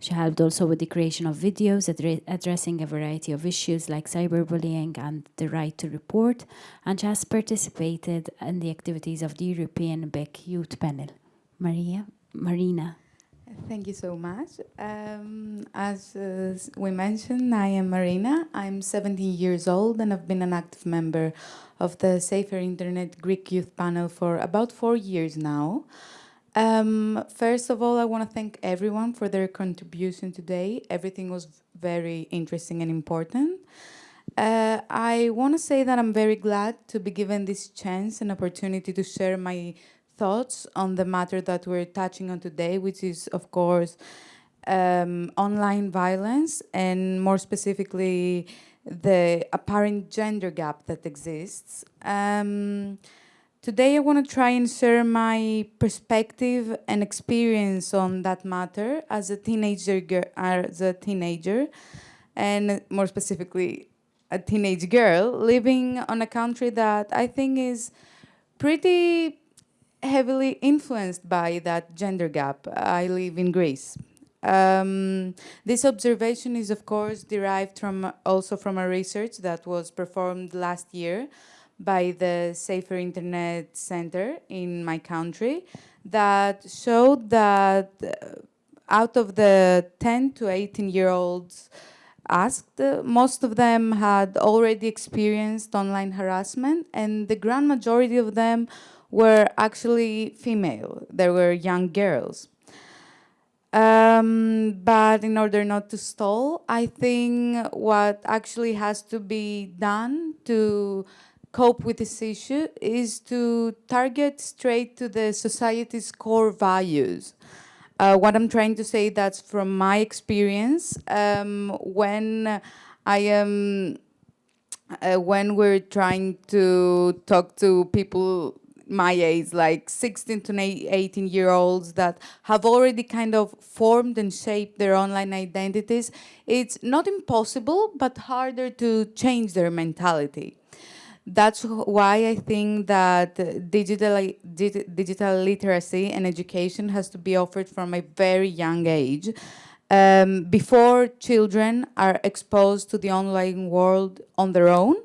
She helped also with the creation of videos addressing a variety of issues like cyberbullying and the right to report, and she has participated in the activities of the European BIK Youth Panel. Maria, Marina. Thank you so much. Um, as uh, we mentioned, I am Marina. I'm 17 years old and I've been an active member of the Safer Internet Greek Youth Panel for about four years now. Um, first of all, I want to thank everyone for their contribution today. Everything was very interesting and important. Uh, I want to say that I'm very glad to be given this chance and opportunity to share my thoughts on the matter that we're touching on today, which is, of course, um, online violence and more specifically, the apparent gender gap that exists. Um, Today I want to try and share my perspective and experience on that matter as a teenager, as a teenager, and more specifically, a teenage girl living on a country that I think is pretty heavily influenced by that gender gap. I live in Greece. Um, this observation is, of course, derived from also from a research that was performed last year by the Safer Internet Center in my country that showed that uh, out of the 10 to 18 year olds asked, uh, most of them had already experienced online harassment and the grand majority of them were actually female. There were young girls. Um, but in order not to stall, I think what actually has to be done to cope with this issue is to target straight to the society's core values. Uh, what I'm trying to say that's from my experience um, when I am uh, when we're trying to talk to people my age, like 16 to 18 year olds that have already kind of formed and shaped their online identities, it's not impossible, but harder to change their mentality. That's why I think that digital, digital literacy and education has to be offered from a very young age. Um, before children are exposed to the online world on their own,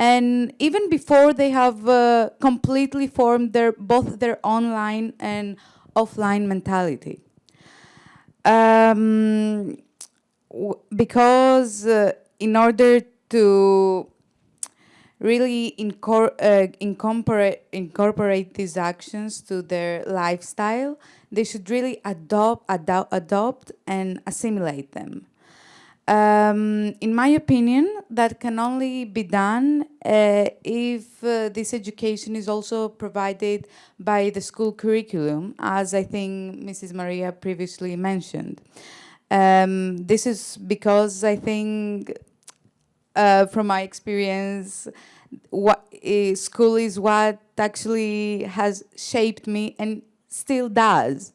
and even before they have uh, completely formed their both their online and offline mentality. Um, because uh, in order to really incor uh, incorporate, incorporate these actions to their lifestyle, they should really adopt, ado adopt and assimilate them. Um, in my opinion, that can only be done uh, if uh, this education is also provided by the school curriculum, as I think Mrs. Maria previously mentioned. Um, this is because I think, uh, from my experience, what uh, school is what actually has shaped me and still does.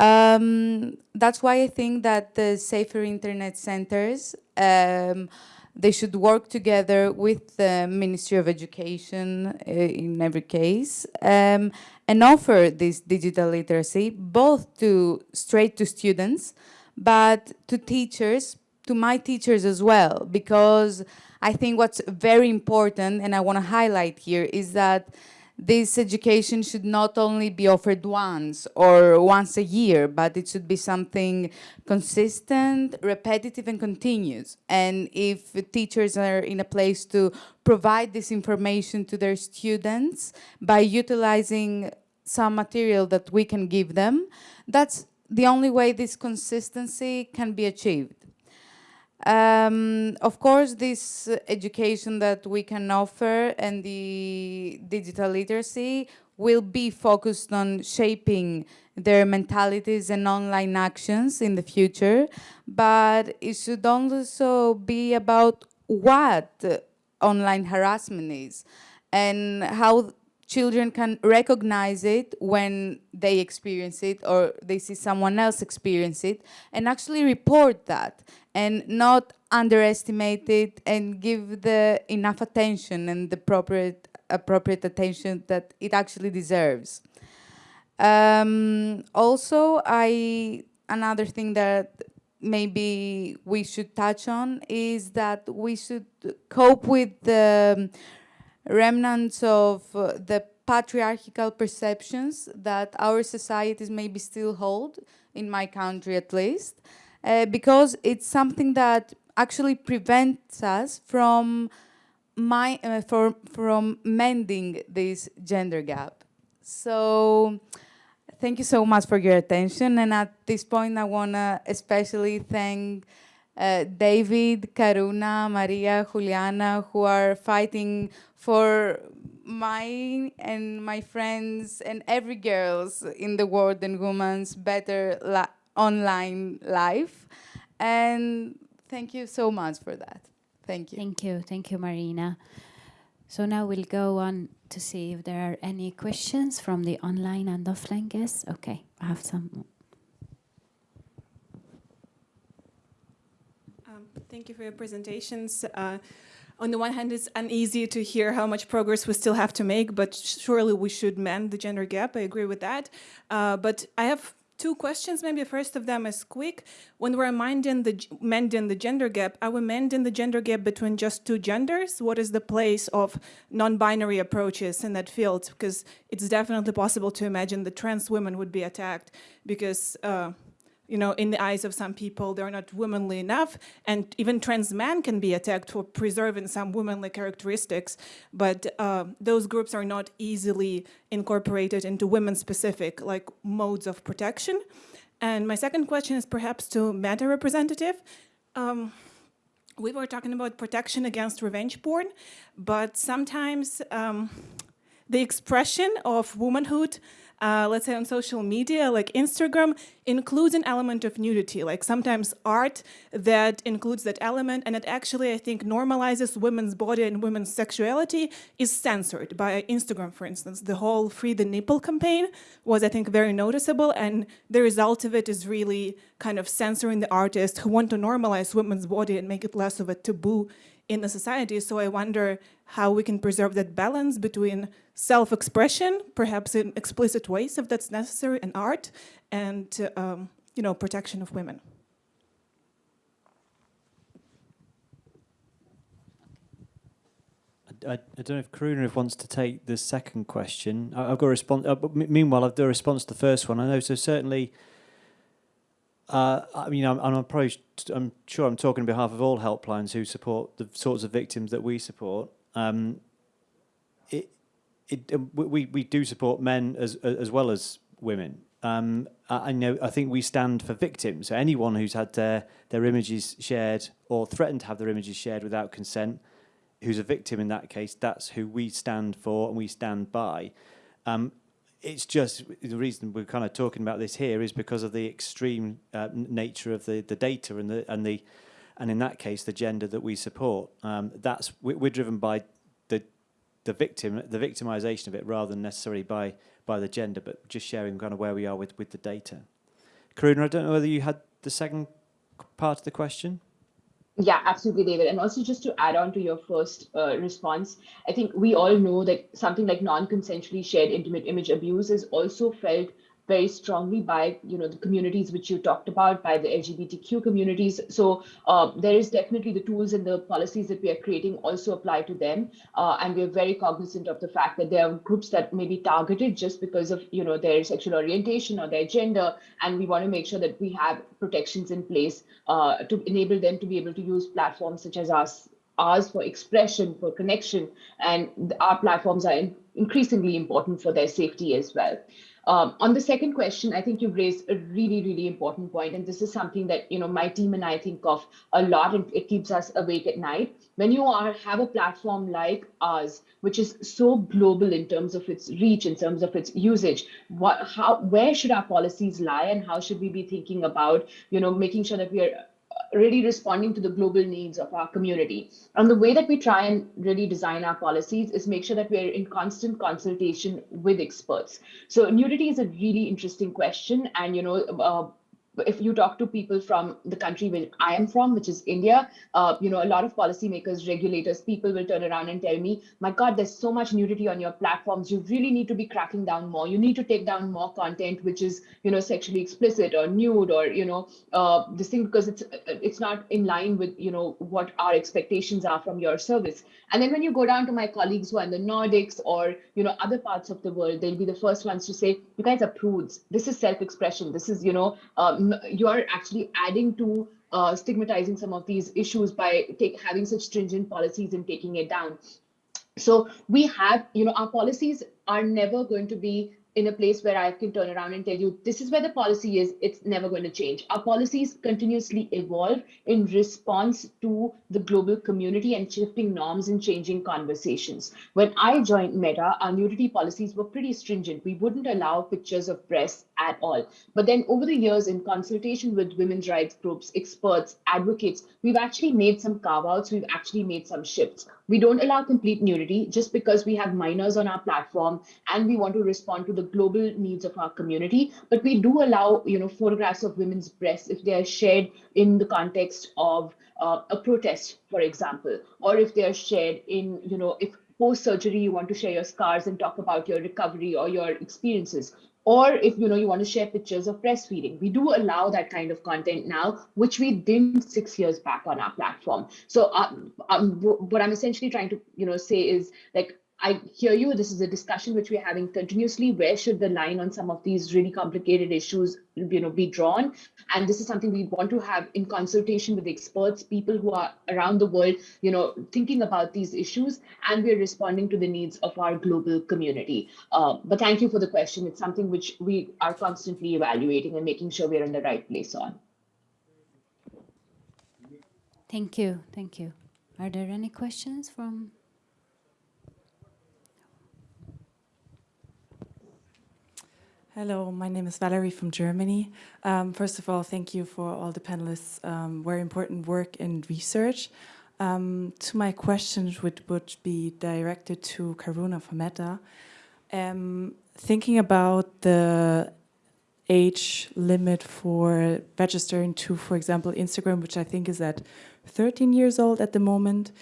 Um, that's why I think that the safer internet centers, um, they should work together with the Ministry of Education uh, in every case um, and offer this digital literacy both to straight to students, but to teachers, to my teachers as well, because I think what's very important and I want to highlight here is that this education should not only be offered once or once a year, but it should be something consistent, repetitive, and continuous. And if teachers are in a place to provide this information to their students by utilizing some material that we can give them, that's the only way this consistency can be achieved. Um, of course, this education that we can offer and the digital literacy will be focused on shaping their mentalities and online actions in the future, but it should also be about what online harassment is and how children can recognize it when they experience it or they see someone else experience it and actually report that and not underestimate it and give the enough attention and the appropriate appropriate attention that it actually deserves. Um, also, I another thing that maybe we should touch on is that we should cope with the remnants of uh, the patriarchal perceptions that our societies maybe still hold, in my country at least, uh, because it's something that actually prevents us from my uh, for, from mending this gender gap. So thank you so much for your attention. And at this point, I want to especially thank uh, David, Karuna, Maria, Juliana, who are fighting for my and my friends and every girl's in the world and women's better online life. And thank you so much for that. Thank you. Thank you. Thank you, Marina. So now we'll go on to see if there are any questions from the online and offline guests. Okay, I have some. Um, thank you for your presentations. Uh, on the one hand, it's uneasy to hear how much progress we still have to make, but surely we should mend the gender gap. I agree with that. Uh, but I have two questions. Maybe first of them is quick. When we're mending the, mending the gender gap, are we mending the gender gap between just two genders? What is the place of non-binary approaches in that field? Because it's definitely possible to imagine that trans women would be attacked because uh, you know, in the eyes of some people, they're not womanly enough. And even trans men can be attacked for preserving some womanly characteristics. But uh, those groups are not easily incorporated into women-specific like modes of protection. And my second question is perhaps to Meta representative. Um, we were talking about protection against revenge porn, but sometimes um, the expression of womanhood uh, let's say on social media, like Instagram, includes an element of nudity, like sometimes art that includes that element, and it actually, I think, normalizes women's body and women's sexuality is censored by Instagram, for instance. The whole Free the Nipple campaign was, I think, very noticeable, and the result of it is really kind of censoring the artists who want to normalize women's body and make it less of a taboo in the society. So I wonder how we can preserve that balance between self-expression, perhaps in explicit ways if that's necessary, and art, and um, you know, protection of women. I, I, don't know if Karuna wants to take the second question. I, have got a response. Uh, meanwhile, I've got a response to the first one. I know, so certainly, uh, I mean, I'm, I'm, approached, I'm sure I'm talking on behalf of all helplines who support the sorts of victims that we support. Um, it, it, um, we, we do support men as, as well as women. Um, I, I know. I think we stand for victims. So anyone who's had their their images shared or threatened to have their images shared without consent, who's a victim in that case, that's who we stand for and we stand by. Um, it's just the reason we're kind of talking about this here is because of the extreme uh, nature of the the data and the and the and in that case the gender that we support. Um, that's we're driven by the the victim the victimization of it rather than necessarily by by the gender, but just sharing kind of where we are with, with the data. Karuna, I don't know whether you had the second part of the question. Yeah, absolutely, David. And also just to add on to your first uh, response, I think we all know that something like non-consensually shared intimate image abuse is also felt very strongly by you know the communities which you talked about by the LGBTQ communities. So uh, there is definitely the tools and the policies that we are creating also apply to them, uh, and we're very cognizant of the fact that there are groups that may be targeted just because of you know their sexual orientation or their gender, and we want to make sure that we have protections in place uh, to enable them to be able to use platforms such as us ours for expression, for connection, and our platforms are in increasingly important for their safety as well. Um, on the second question, I think you've raised a really, really important point, and this is something that you know my team and I think of a lot, and it keeps us awake at night. When you are have a platform like ours, which is so global in terms of its reach, in terms of its usage, what, how, where should our policies lie, and how should we be thinking about you know making sure that we are really responding to the global needs of our community. And the way that we try and really design our policies is make sure that we're in constant consultation with experts. So nudity is a really interesting question. And, you know, uh, if you talk to people from the country where I am from, which is India, uh, you know, a lot of policymakers, regulators, people will turn around and tell me, my God, there's so much nudity on your platforms. You really need to be cracking down more. You need to take down more content which is, you know, sexually explicit or nude or, you know, uh, this thing because it's it's not in line with, you know, what our expectations are from your service. And then when you go down to my colleagues who are in the Nordics or, you know, other parts of the world, they'll be the first ones to say, you guys are prudes. This is self-expression. This is, you know, um, you are actually adding to uh, stigmatizing some of these issues by take, having such stringent policies and taking it down. So we have, you know, our policies are never going to be in a place where I can turn around and tell you this is where the policy is, it's never going to change. Our policies continuously evolve in response to the global community and shifting norms and changing conversations. When I joined Meta, our nudity policies were pretty stringent. We wouldn't allow pictures of breasts at all. But then over the years, in consultation with women's rights groups, experts, advocates, we've actually made some carve outs, we've actually made some shifts. We don't allow complete nudity just because we have minors on our platform and we want to respond to the global needs of our community. But we do allow, you know, photographs of women's breasts if they are shared in the context of uh, a protest, for example, or if they are shared in, you know, if post surgery you want to share your scars and talk about your recovery or your experiences or if you know you want to share pictures of breastfeeding. We do allow that kind of content now which we didn't six years back on our platform. So um, um, what i'm essentially trying to you know say is like I hear you. This is a discussion which we're having continuously. Where should the line on some of these really complicated issues, you know, be drawn? And this is something we want to have in consultation with experts, people who are around the world, you know, thinking about these issues, and we're responding to the needs of our global community. Uh, but thank you for the question. It's something which we are constantly evaluating and making sure we're in the right place on. Thank you. Thank you. Are there any questions from Hello, my name is Valerie from Germany. Um, first of all, thank you for all the panelists' um, very important work and research. Um, to my questions, which would be directed to Karuna from Meta, um, thinking about the age limit for registering to, for example, Instagram, which I think is at 13 years old at the moment.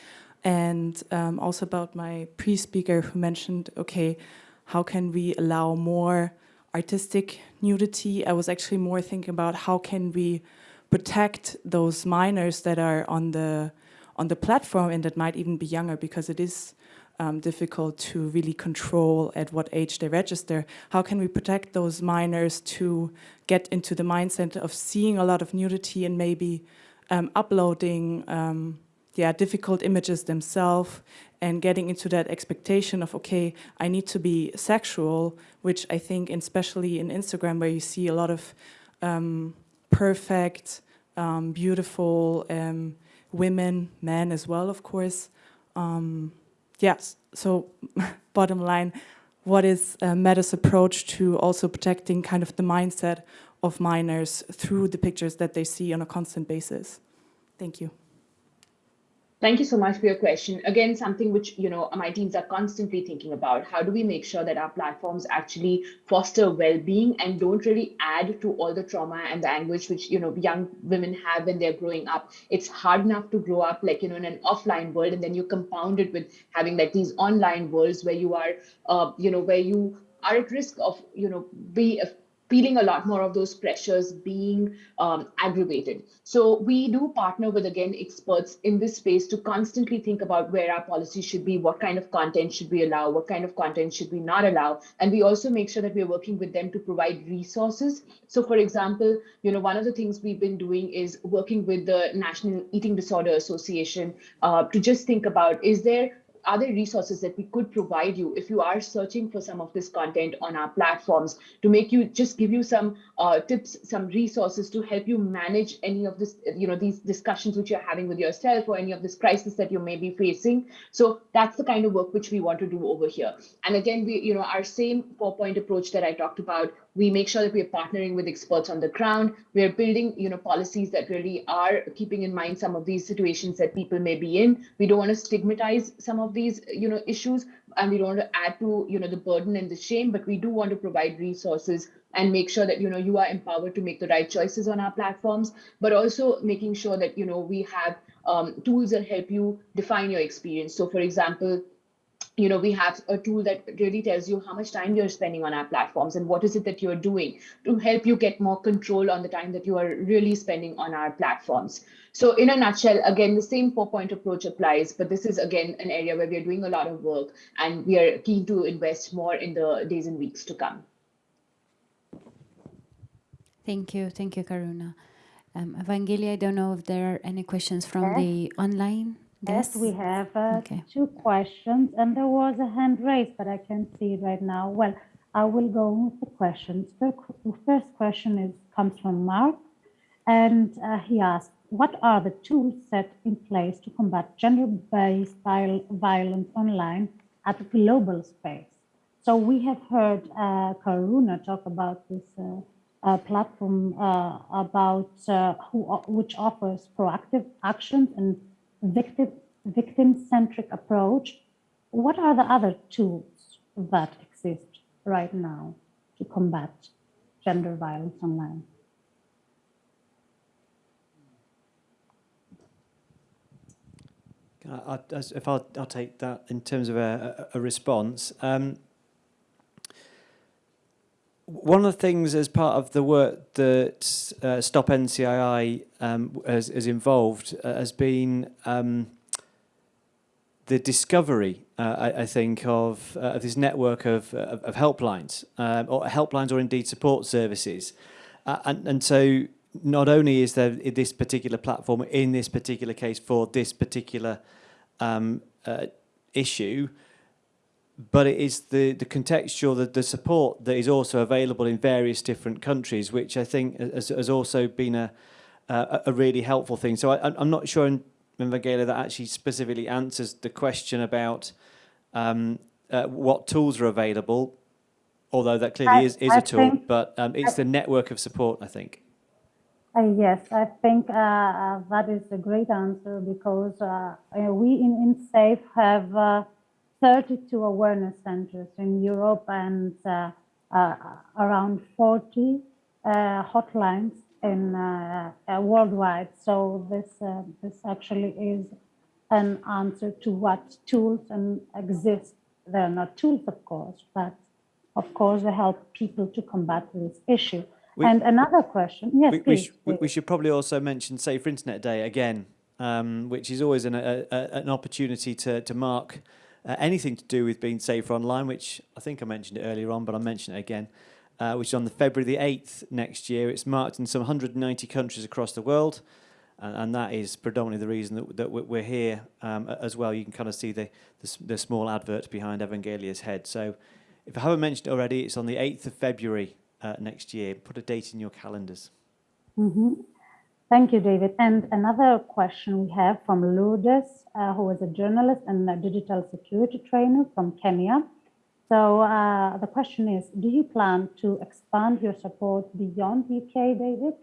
And um, also about my pre-speaker who mentioned, okay, how can we allow more artistic nudity? I was actually more thinking about how can we protect those minors that are on the on the platform and that might even be younger because it is um, difficult to really control at what age they register. How can we protect those minors to get into the mindset of seeing a lot of nudity and maybe um, uploading um, yeah, difficult images themselves and getting into that expectation of, okay, I need to be sexual, which I think, especially in Instagram, where you see a lot of um, perfect, um, beautiful um, women, men as well, of course. Um, yes, so bottom line, what is uh, Meta's approach to also protecting kind of the mindset of minors through the pictures that they see on a constant basis? Thank you. Thank you so much for your question. Again, something which you know my teams are constantly thinking about. How do we make sure that our platforms actually foster well-being and don't really add to all the trauma and the anguish which you know young women have when they're growing up? It's hard enough to grow up like you know in an offline world, and then you compound it with having like these online worlds where you are, uh, you know, where you are at risk of you know be feeling a lot more of those pressures being um, aggravated. So we do partner with, again, experts in this space to constantly think about where our policy should be, what kind of content should we allow, what kind of content should we not allow. And we also make sure that we're working with them to provide resources. So for example, you know, one of the things we've been doing is working with the National Eating Disorder Association uh, to just think about, is there are there resources that we could provide you if you are searching for some of this content on our platforms to make you just give you some uh, tips, some resources to help you manage any of this, you know, these discussions which you're having with yourself or any of this crisis that you may be facing. So that's the kind of work which we want to do over here. And again, we, you know, our same four point approach that I talked about we make sure that we're partnering with experts on the ground. We're building, you know, policies that really are keeping in mind some of these situations that people may be in. We don't want to stigmatize some of these, you know, issues, and we don't want to add to, you know, the burden and the shame, but we do want to provide resources and make sure that, you know, you are empowered to make the right choices on our platforms, but also making sure that, you know, we have um, tools that help you define your experience. So for example, you know, we have a tool that really tells you how much time you're spending on our platforms and what is it that you're doing to help you get more control on the time that you are really spending on our platforms. So in a nutshell, again, the same four point approach applies, but this is again an area where we are doing a lot of work and we are keen to invest more in the days and weeks to come. Thank you. Thank you, Karuna. Um, Evangelia, I don't know if there are any questions from Yes. the online. Yes, we have uh, Okay. two questions, and there was a hand raised, but I can't see it right now. Well, I will go with the questions. The first question is comes from Mark, and uh, he asked, "What are the tools set in place to combat gender-based violence online at a global space?" So we have heard uh, Karuna talk about this uh, uh, platform uh, about uh, who, which offers proactive actions and victim victim-centric approach. What are the other tools that exist right now to combat gender violence online? I, I, if I'll, I'll take that in terms of a, a, response. Um, one of the things as part of the work that uh, Stop NCII um, has, has involved uh, has been um, the discovery, uh, I, I think, of, uh, of this network of, of, of helplines, um, or helplines or indeed support services. Uh, and, and so not only is there this particular platform in this particular case for this particular um, uh, issue, but it is the, the contextual, the, the support that is also available in various different countries, which I think has, has also been a, a, a really helpful thing. So I, I'm not sure, in Vangela, that actually specifically answers the question about um, uh, what tools are available, although that clearly I- is, is I a tool, but um, it's I- the network of support, I think. Uh, yes, I think uh, uh, that is a great answer because uh, we in Insafe have uh, 32 awareness centers in Europe and uh, uh, around 40 uh, hotlines in uh, uh, worldwide. So this uh, this actually is an answer to what tools and exist. They're not tools, of course, but of course they help people to combat this issue. We- and another question, yes, we, we, please. we, we should probably also mention Safer Internet Day again, um, which is always an, a, a, an opportunity to, to mark uh, anything to do with being safer online, which I think I mentioned it earlier on, but I'll mention it again, uh, which is on the February the 8th next year. It's marked in some 190 countries across the world, and, and that is predominantly the reason that, that we- we're here um, as well. You can kind of see the, the, the small advert behind Evangelia's head. So if I haven't mentioned it already, it's on the 8th of February uh, next year. Put a date in your calendars. Mhm. Thank you, David. And another question we have from Lourdes, uh, who is a journalist and a digital security trainer from Kenya. So uh, the question is, do you plan to expand your support beyond UK, David?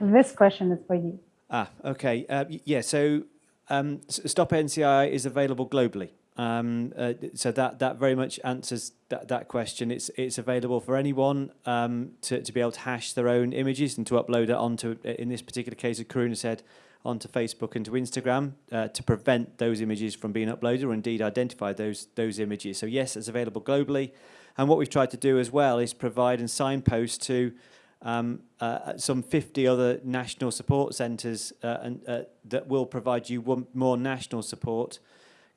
this question is for you. Ah, okay. Uh, yeah, so um, Stop NCI is available globally. Um, uh, so that, that very much answers that, that question. It's, it's available for anyone um, to, to be able to hash their own images and to upload it onto, in this particular case, as Karuna said, onto Facebook and to Instagram uh, to prevent those images from being uploaded or indeed identify those, those images. So yes, it's available globally. And what we've tried to do as well is provide and signpost to um, uh, some 50 other national support centres uh, and, uh, that will provide you more national support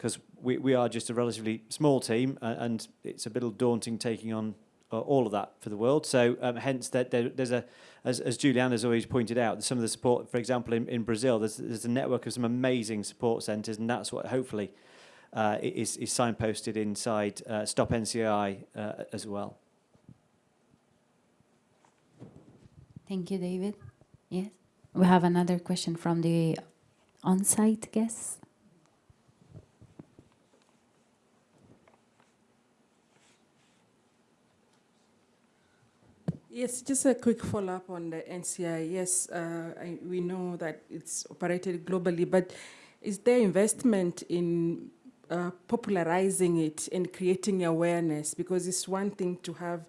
because we, we are just a relatively small team uh, and it's a little daunting taking on uh, all of that for the world. So um, hence that there, there's a, as, as Juliana has always pointed out, some of the support, for example, in, in Brazil, there's, there's a network of some amazing support centres and that's what hopefully uh, is, is signposted inside uh, Stop NCI uh, as well. Thank you, David. Yes. We have another question from the on-site guests. Yes, just a quick follow-up on the NCI. Yes, uh, I, we know that it's operated globally, but is there investment in uh, popularizing it and creating awareness? Because it's one thing to have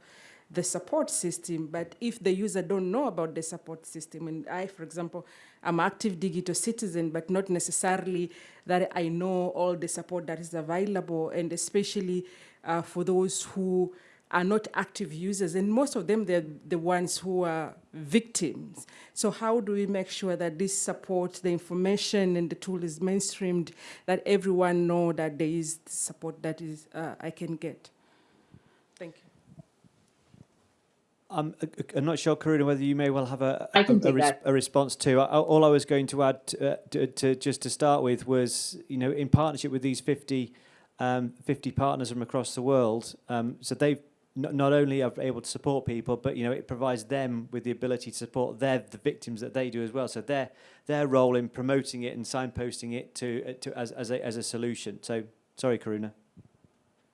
the support system, but if the user don't know about the support system, and I, for example, I'm active digital citizen, but not necessarily that I know all the support that is available, and especially uh, for those who are not active users, and most of them, they're the ones who are victims. So how do we make sure that this support, the information and the tool is mainstreamed, that everyone know that there is support that is uh, I can get? Thank you. I'm, uh, I'm not sure, Karuna, whether you may well have a, I can a, a, res- a response to. I- All I was going to add to, uh, to, to just to start with was, you know, in partnership with these 50, um, 50 partners from across the world, um, so they've not, only are able to support people, but you know, it provides them with the ability to support their the victims that they do as well. So their their role in promoting it and signposting it to to as as a as a solution. So sorry, Karuna.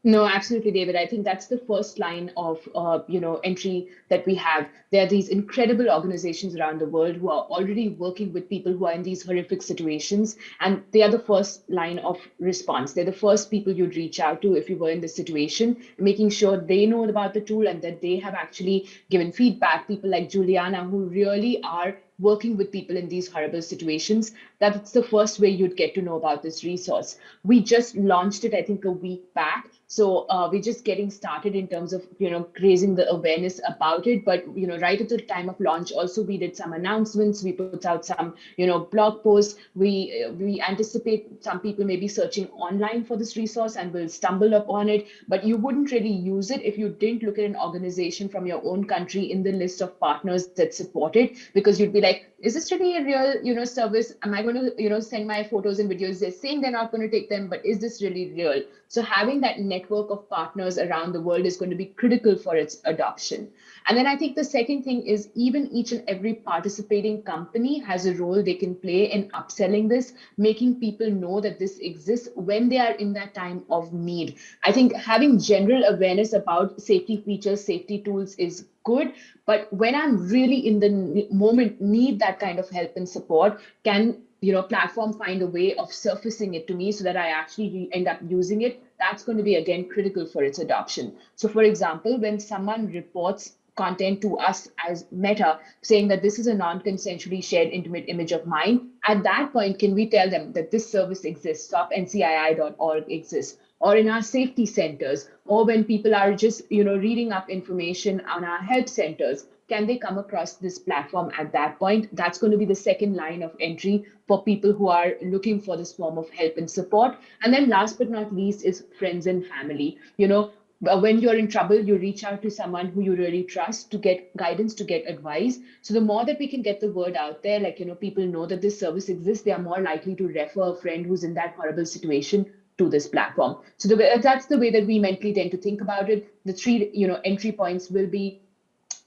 No, absolutely, David. I think that's the first line of uh, you know entry that we have. There are these incredible organizations around the world who are already working with people who are in these horrific situations, and they are the first line of response. They're the first people you'd reach out to if you were in this situation, making sure they know about the tool and that they have actually given feedback. People like Juliana who really are working with people in these horrible situations that's the first way you'd get to know about this resource we just launched it i think a week back so uh, we're just getting started in terms of you know raising the awareness about it. But you know right at the time of launch also we did some announcements. We put out some you know blog posts. We uh, we anticipate some people may be searching online for this resource and will stumble upon it. But you wouldn't really use it if you didn't look at an organization from your own country in the list of partners that support it. Because you'd be like is this really a real you know service? Am i going to you know send my photos and videos? They're saying they're not going to take them but is this really real? So having that network of partners around the world is going to be critical for its adoption. And then i think the second thing is even each and every participating company has a role they can play in upselling this making people know that this exists when they are in that time of need. I think having general awareness about safety features safety tools is good but when i'm really in the moment need that kind of help and support can you know platform find a way of surfacing it to me so that i actually end up using it that's going to be again critical for its adoption. So for example when someone reports content to us as Meta, saying that this is a non-consensually shared intimate image of mine, at that point, can we tell them that this service exists, stopncii.org exists, or in our safety centers, or when people are just you know reading up information on our help centers, can they come across this platform at that point? That's going to be the second line of entry for people who are looking for this form of help and support. And then last but not least is friends and family. You know, uh, when you're in trouble, you reach out to someone who you really trust to get guidance, to get advice. So the more that we can get the word out there, like, you know, people know that this service exists, they are more likely to refer a friend who's in that horrible situation to this platform. So the, that's the way that we mentally tend to think about it. The three, you know, entry points will be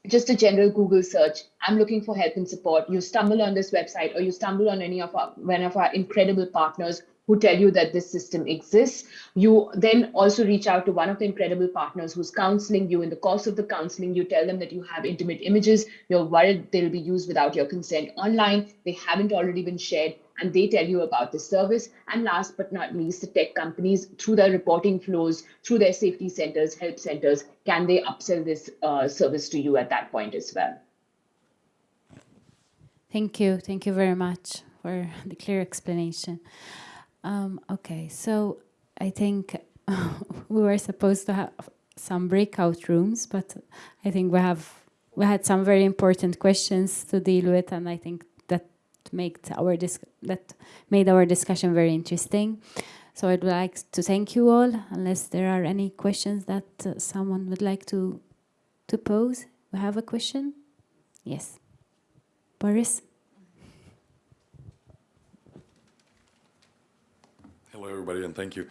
just a general Google search. I'm looking for help and support. You stumble on this website or you stumble on any of our one of our incredible partners who tell you that this system exists. You then also reach out to one of the incredible partners who's counseling you. In the course of the counseling, you tell them that you have intimate images. You're worried they'll be used without your consent online. They haven't already been shared and they tell you about the service. And last but not least, the tech companies, through their reporting flows, through their safety centers, help centers, can they upsell this uh, service to you at that point as well? Thank you. Thank you very much for the clear explanation. Um, okay, so I think we were supposed to have some breakout rooms, but I think we have we had some very important questions to deal with, and I think that made our that made our discussion very interesting. So I'd like to thank you all. Unless there are any questions that uh, someone would like to to pose, we have a question. Yes, Boris. Hello, everybody, and thank you.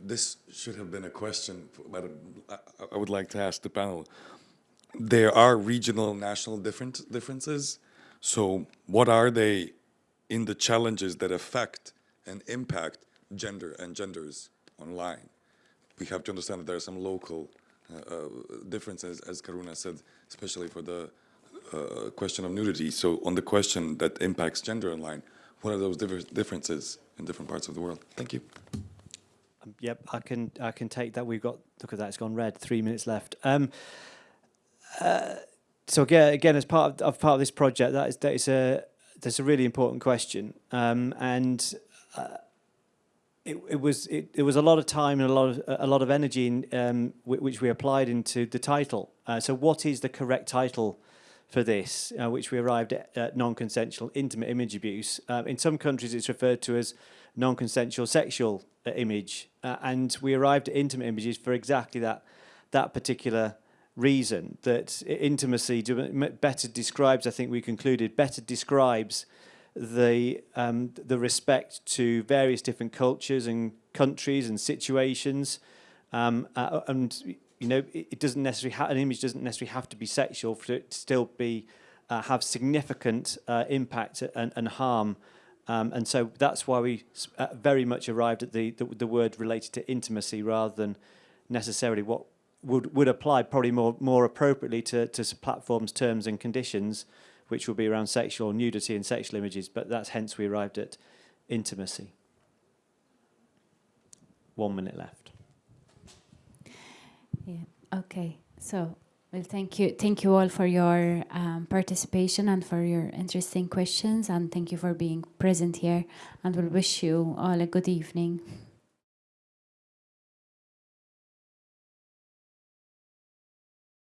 This should have been a question, but I would like to ask the panel. There are regional, national different differences. So, what are they in the challenges that affect and impact gender and genders online? We have to understand that there are some local uh, uh, differences, as Karuna said, especially for the uh, question of nudity. So, on the question that impacts gender online, what are those differences in different parts of the world. Thank you. Um, yep, I can I can take that. We've got look at that. It's gone red. Three minutes left. Um, uh, so again, again, as part of, of, part of this project, that is that is a that's a really important question, um, and uh, it, it was it, it was a lot of time and a lot of a lot of energy in, um, which we applied into the title. Uh, so, what is the correct title? for this, uh, which we arrived at, at non-consensual intimate image abuse. Uh, in some countries, it's referred to as non-consensual sexual uh, image, uh, and we arrived at intimate images for exactly that that particular reason. That intimacy better describes, I think we concluded, better describes the um, the respect to various different cultures and countries and situations, um, uh, and you know, it, doesn't necessarily have an image doesn't necessarily have to be sexual for it to still be uh, have significant uh, impact and, and harm. Um, and so that's why we uh, very much arrived at the, the, the word related to intimacy rather than necessarily what would would apply probably more more appropriately to to platforms terms and conditions, which will be around sexual nudity and sexual images. But that's hence we arrived at intimacy. One minute left. Yeah. Okay. So, well, thank you. Thank you all for your um, participation and for your interesting questions. And thank you for being present here. And we'll wish you all a good evening.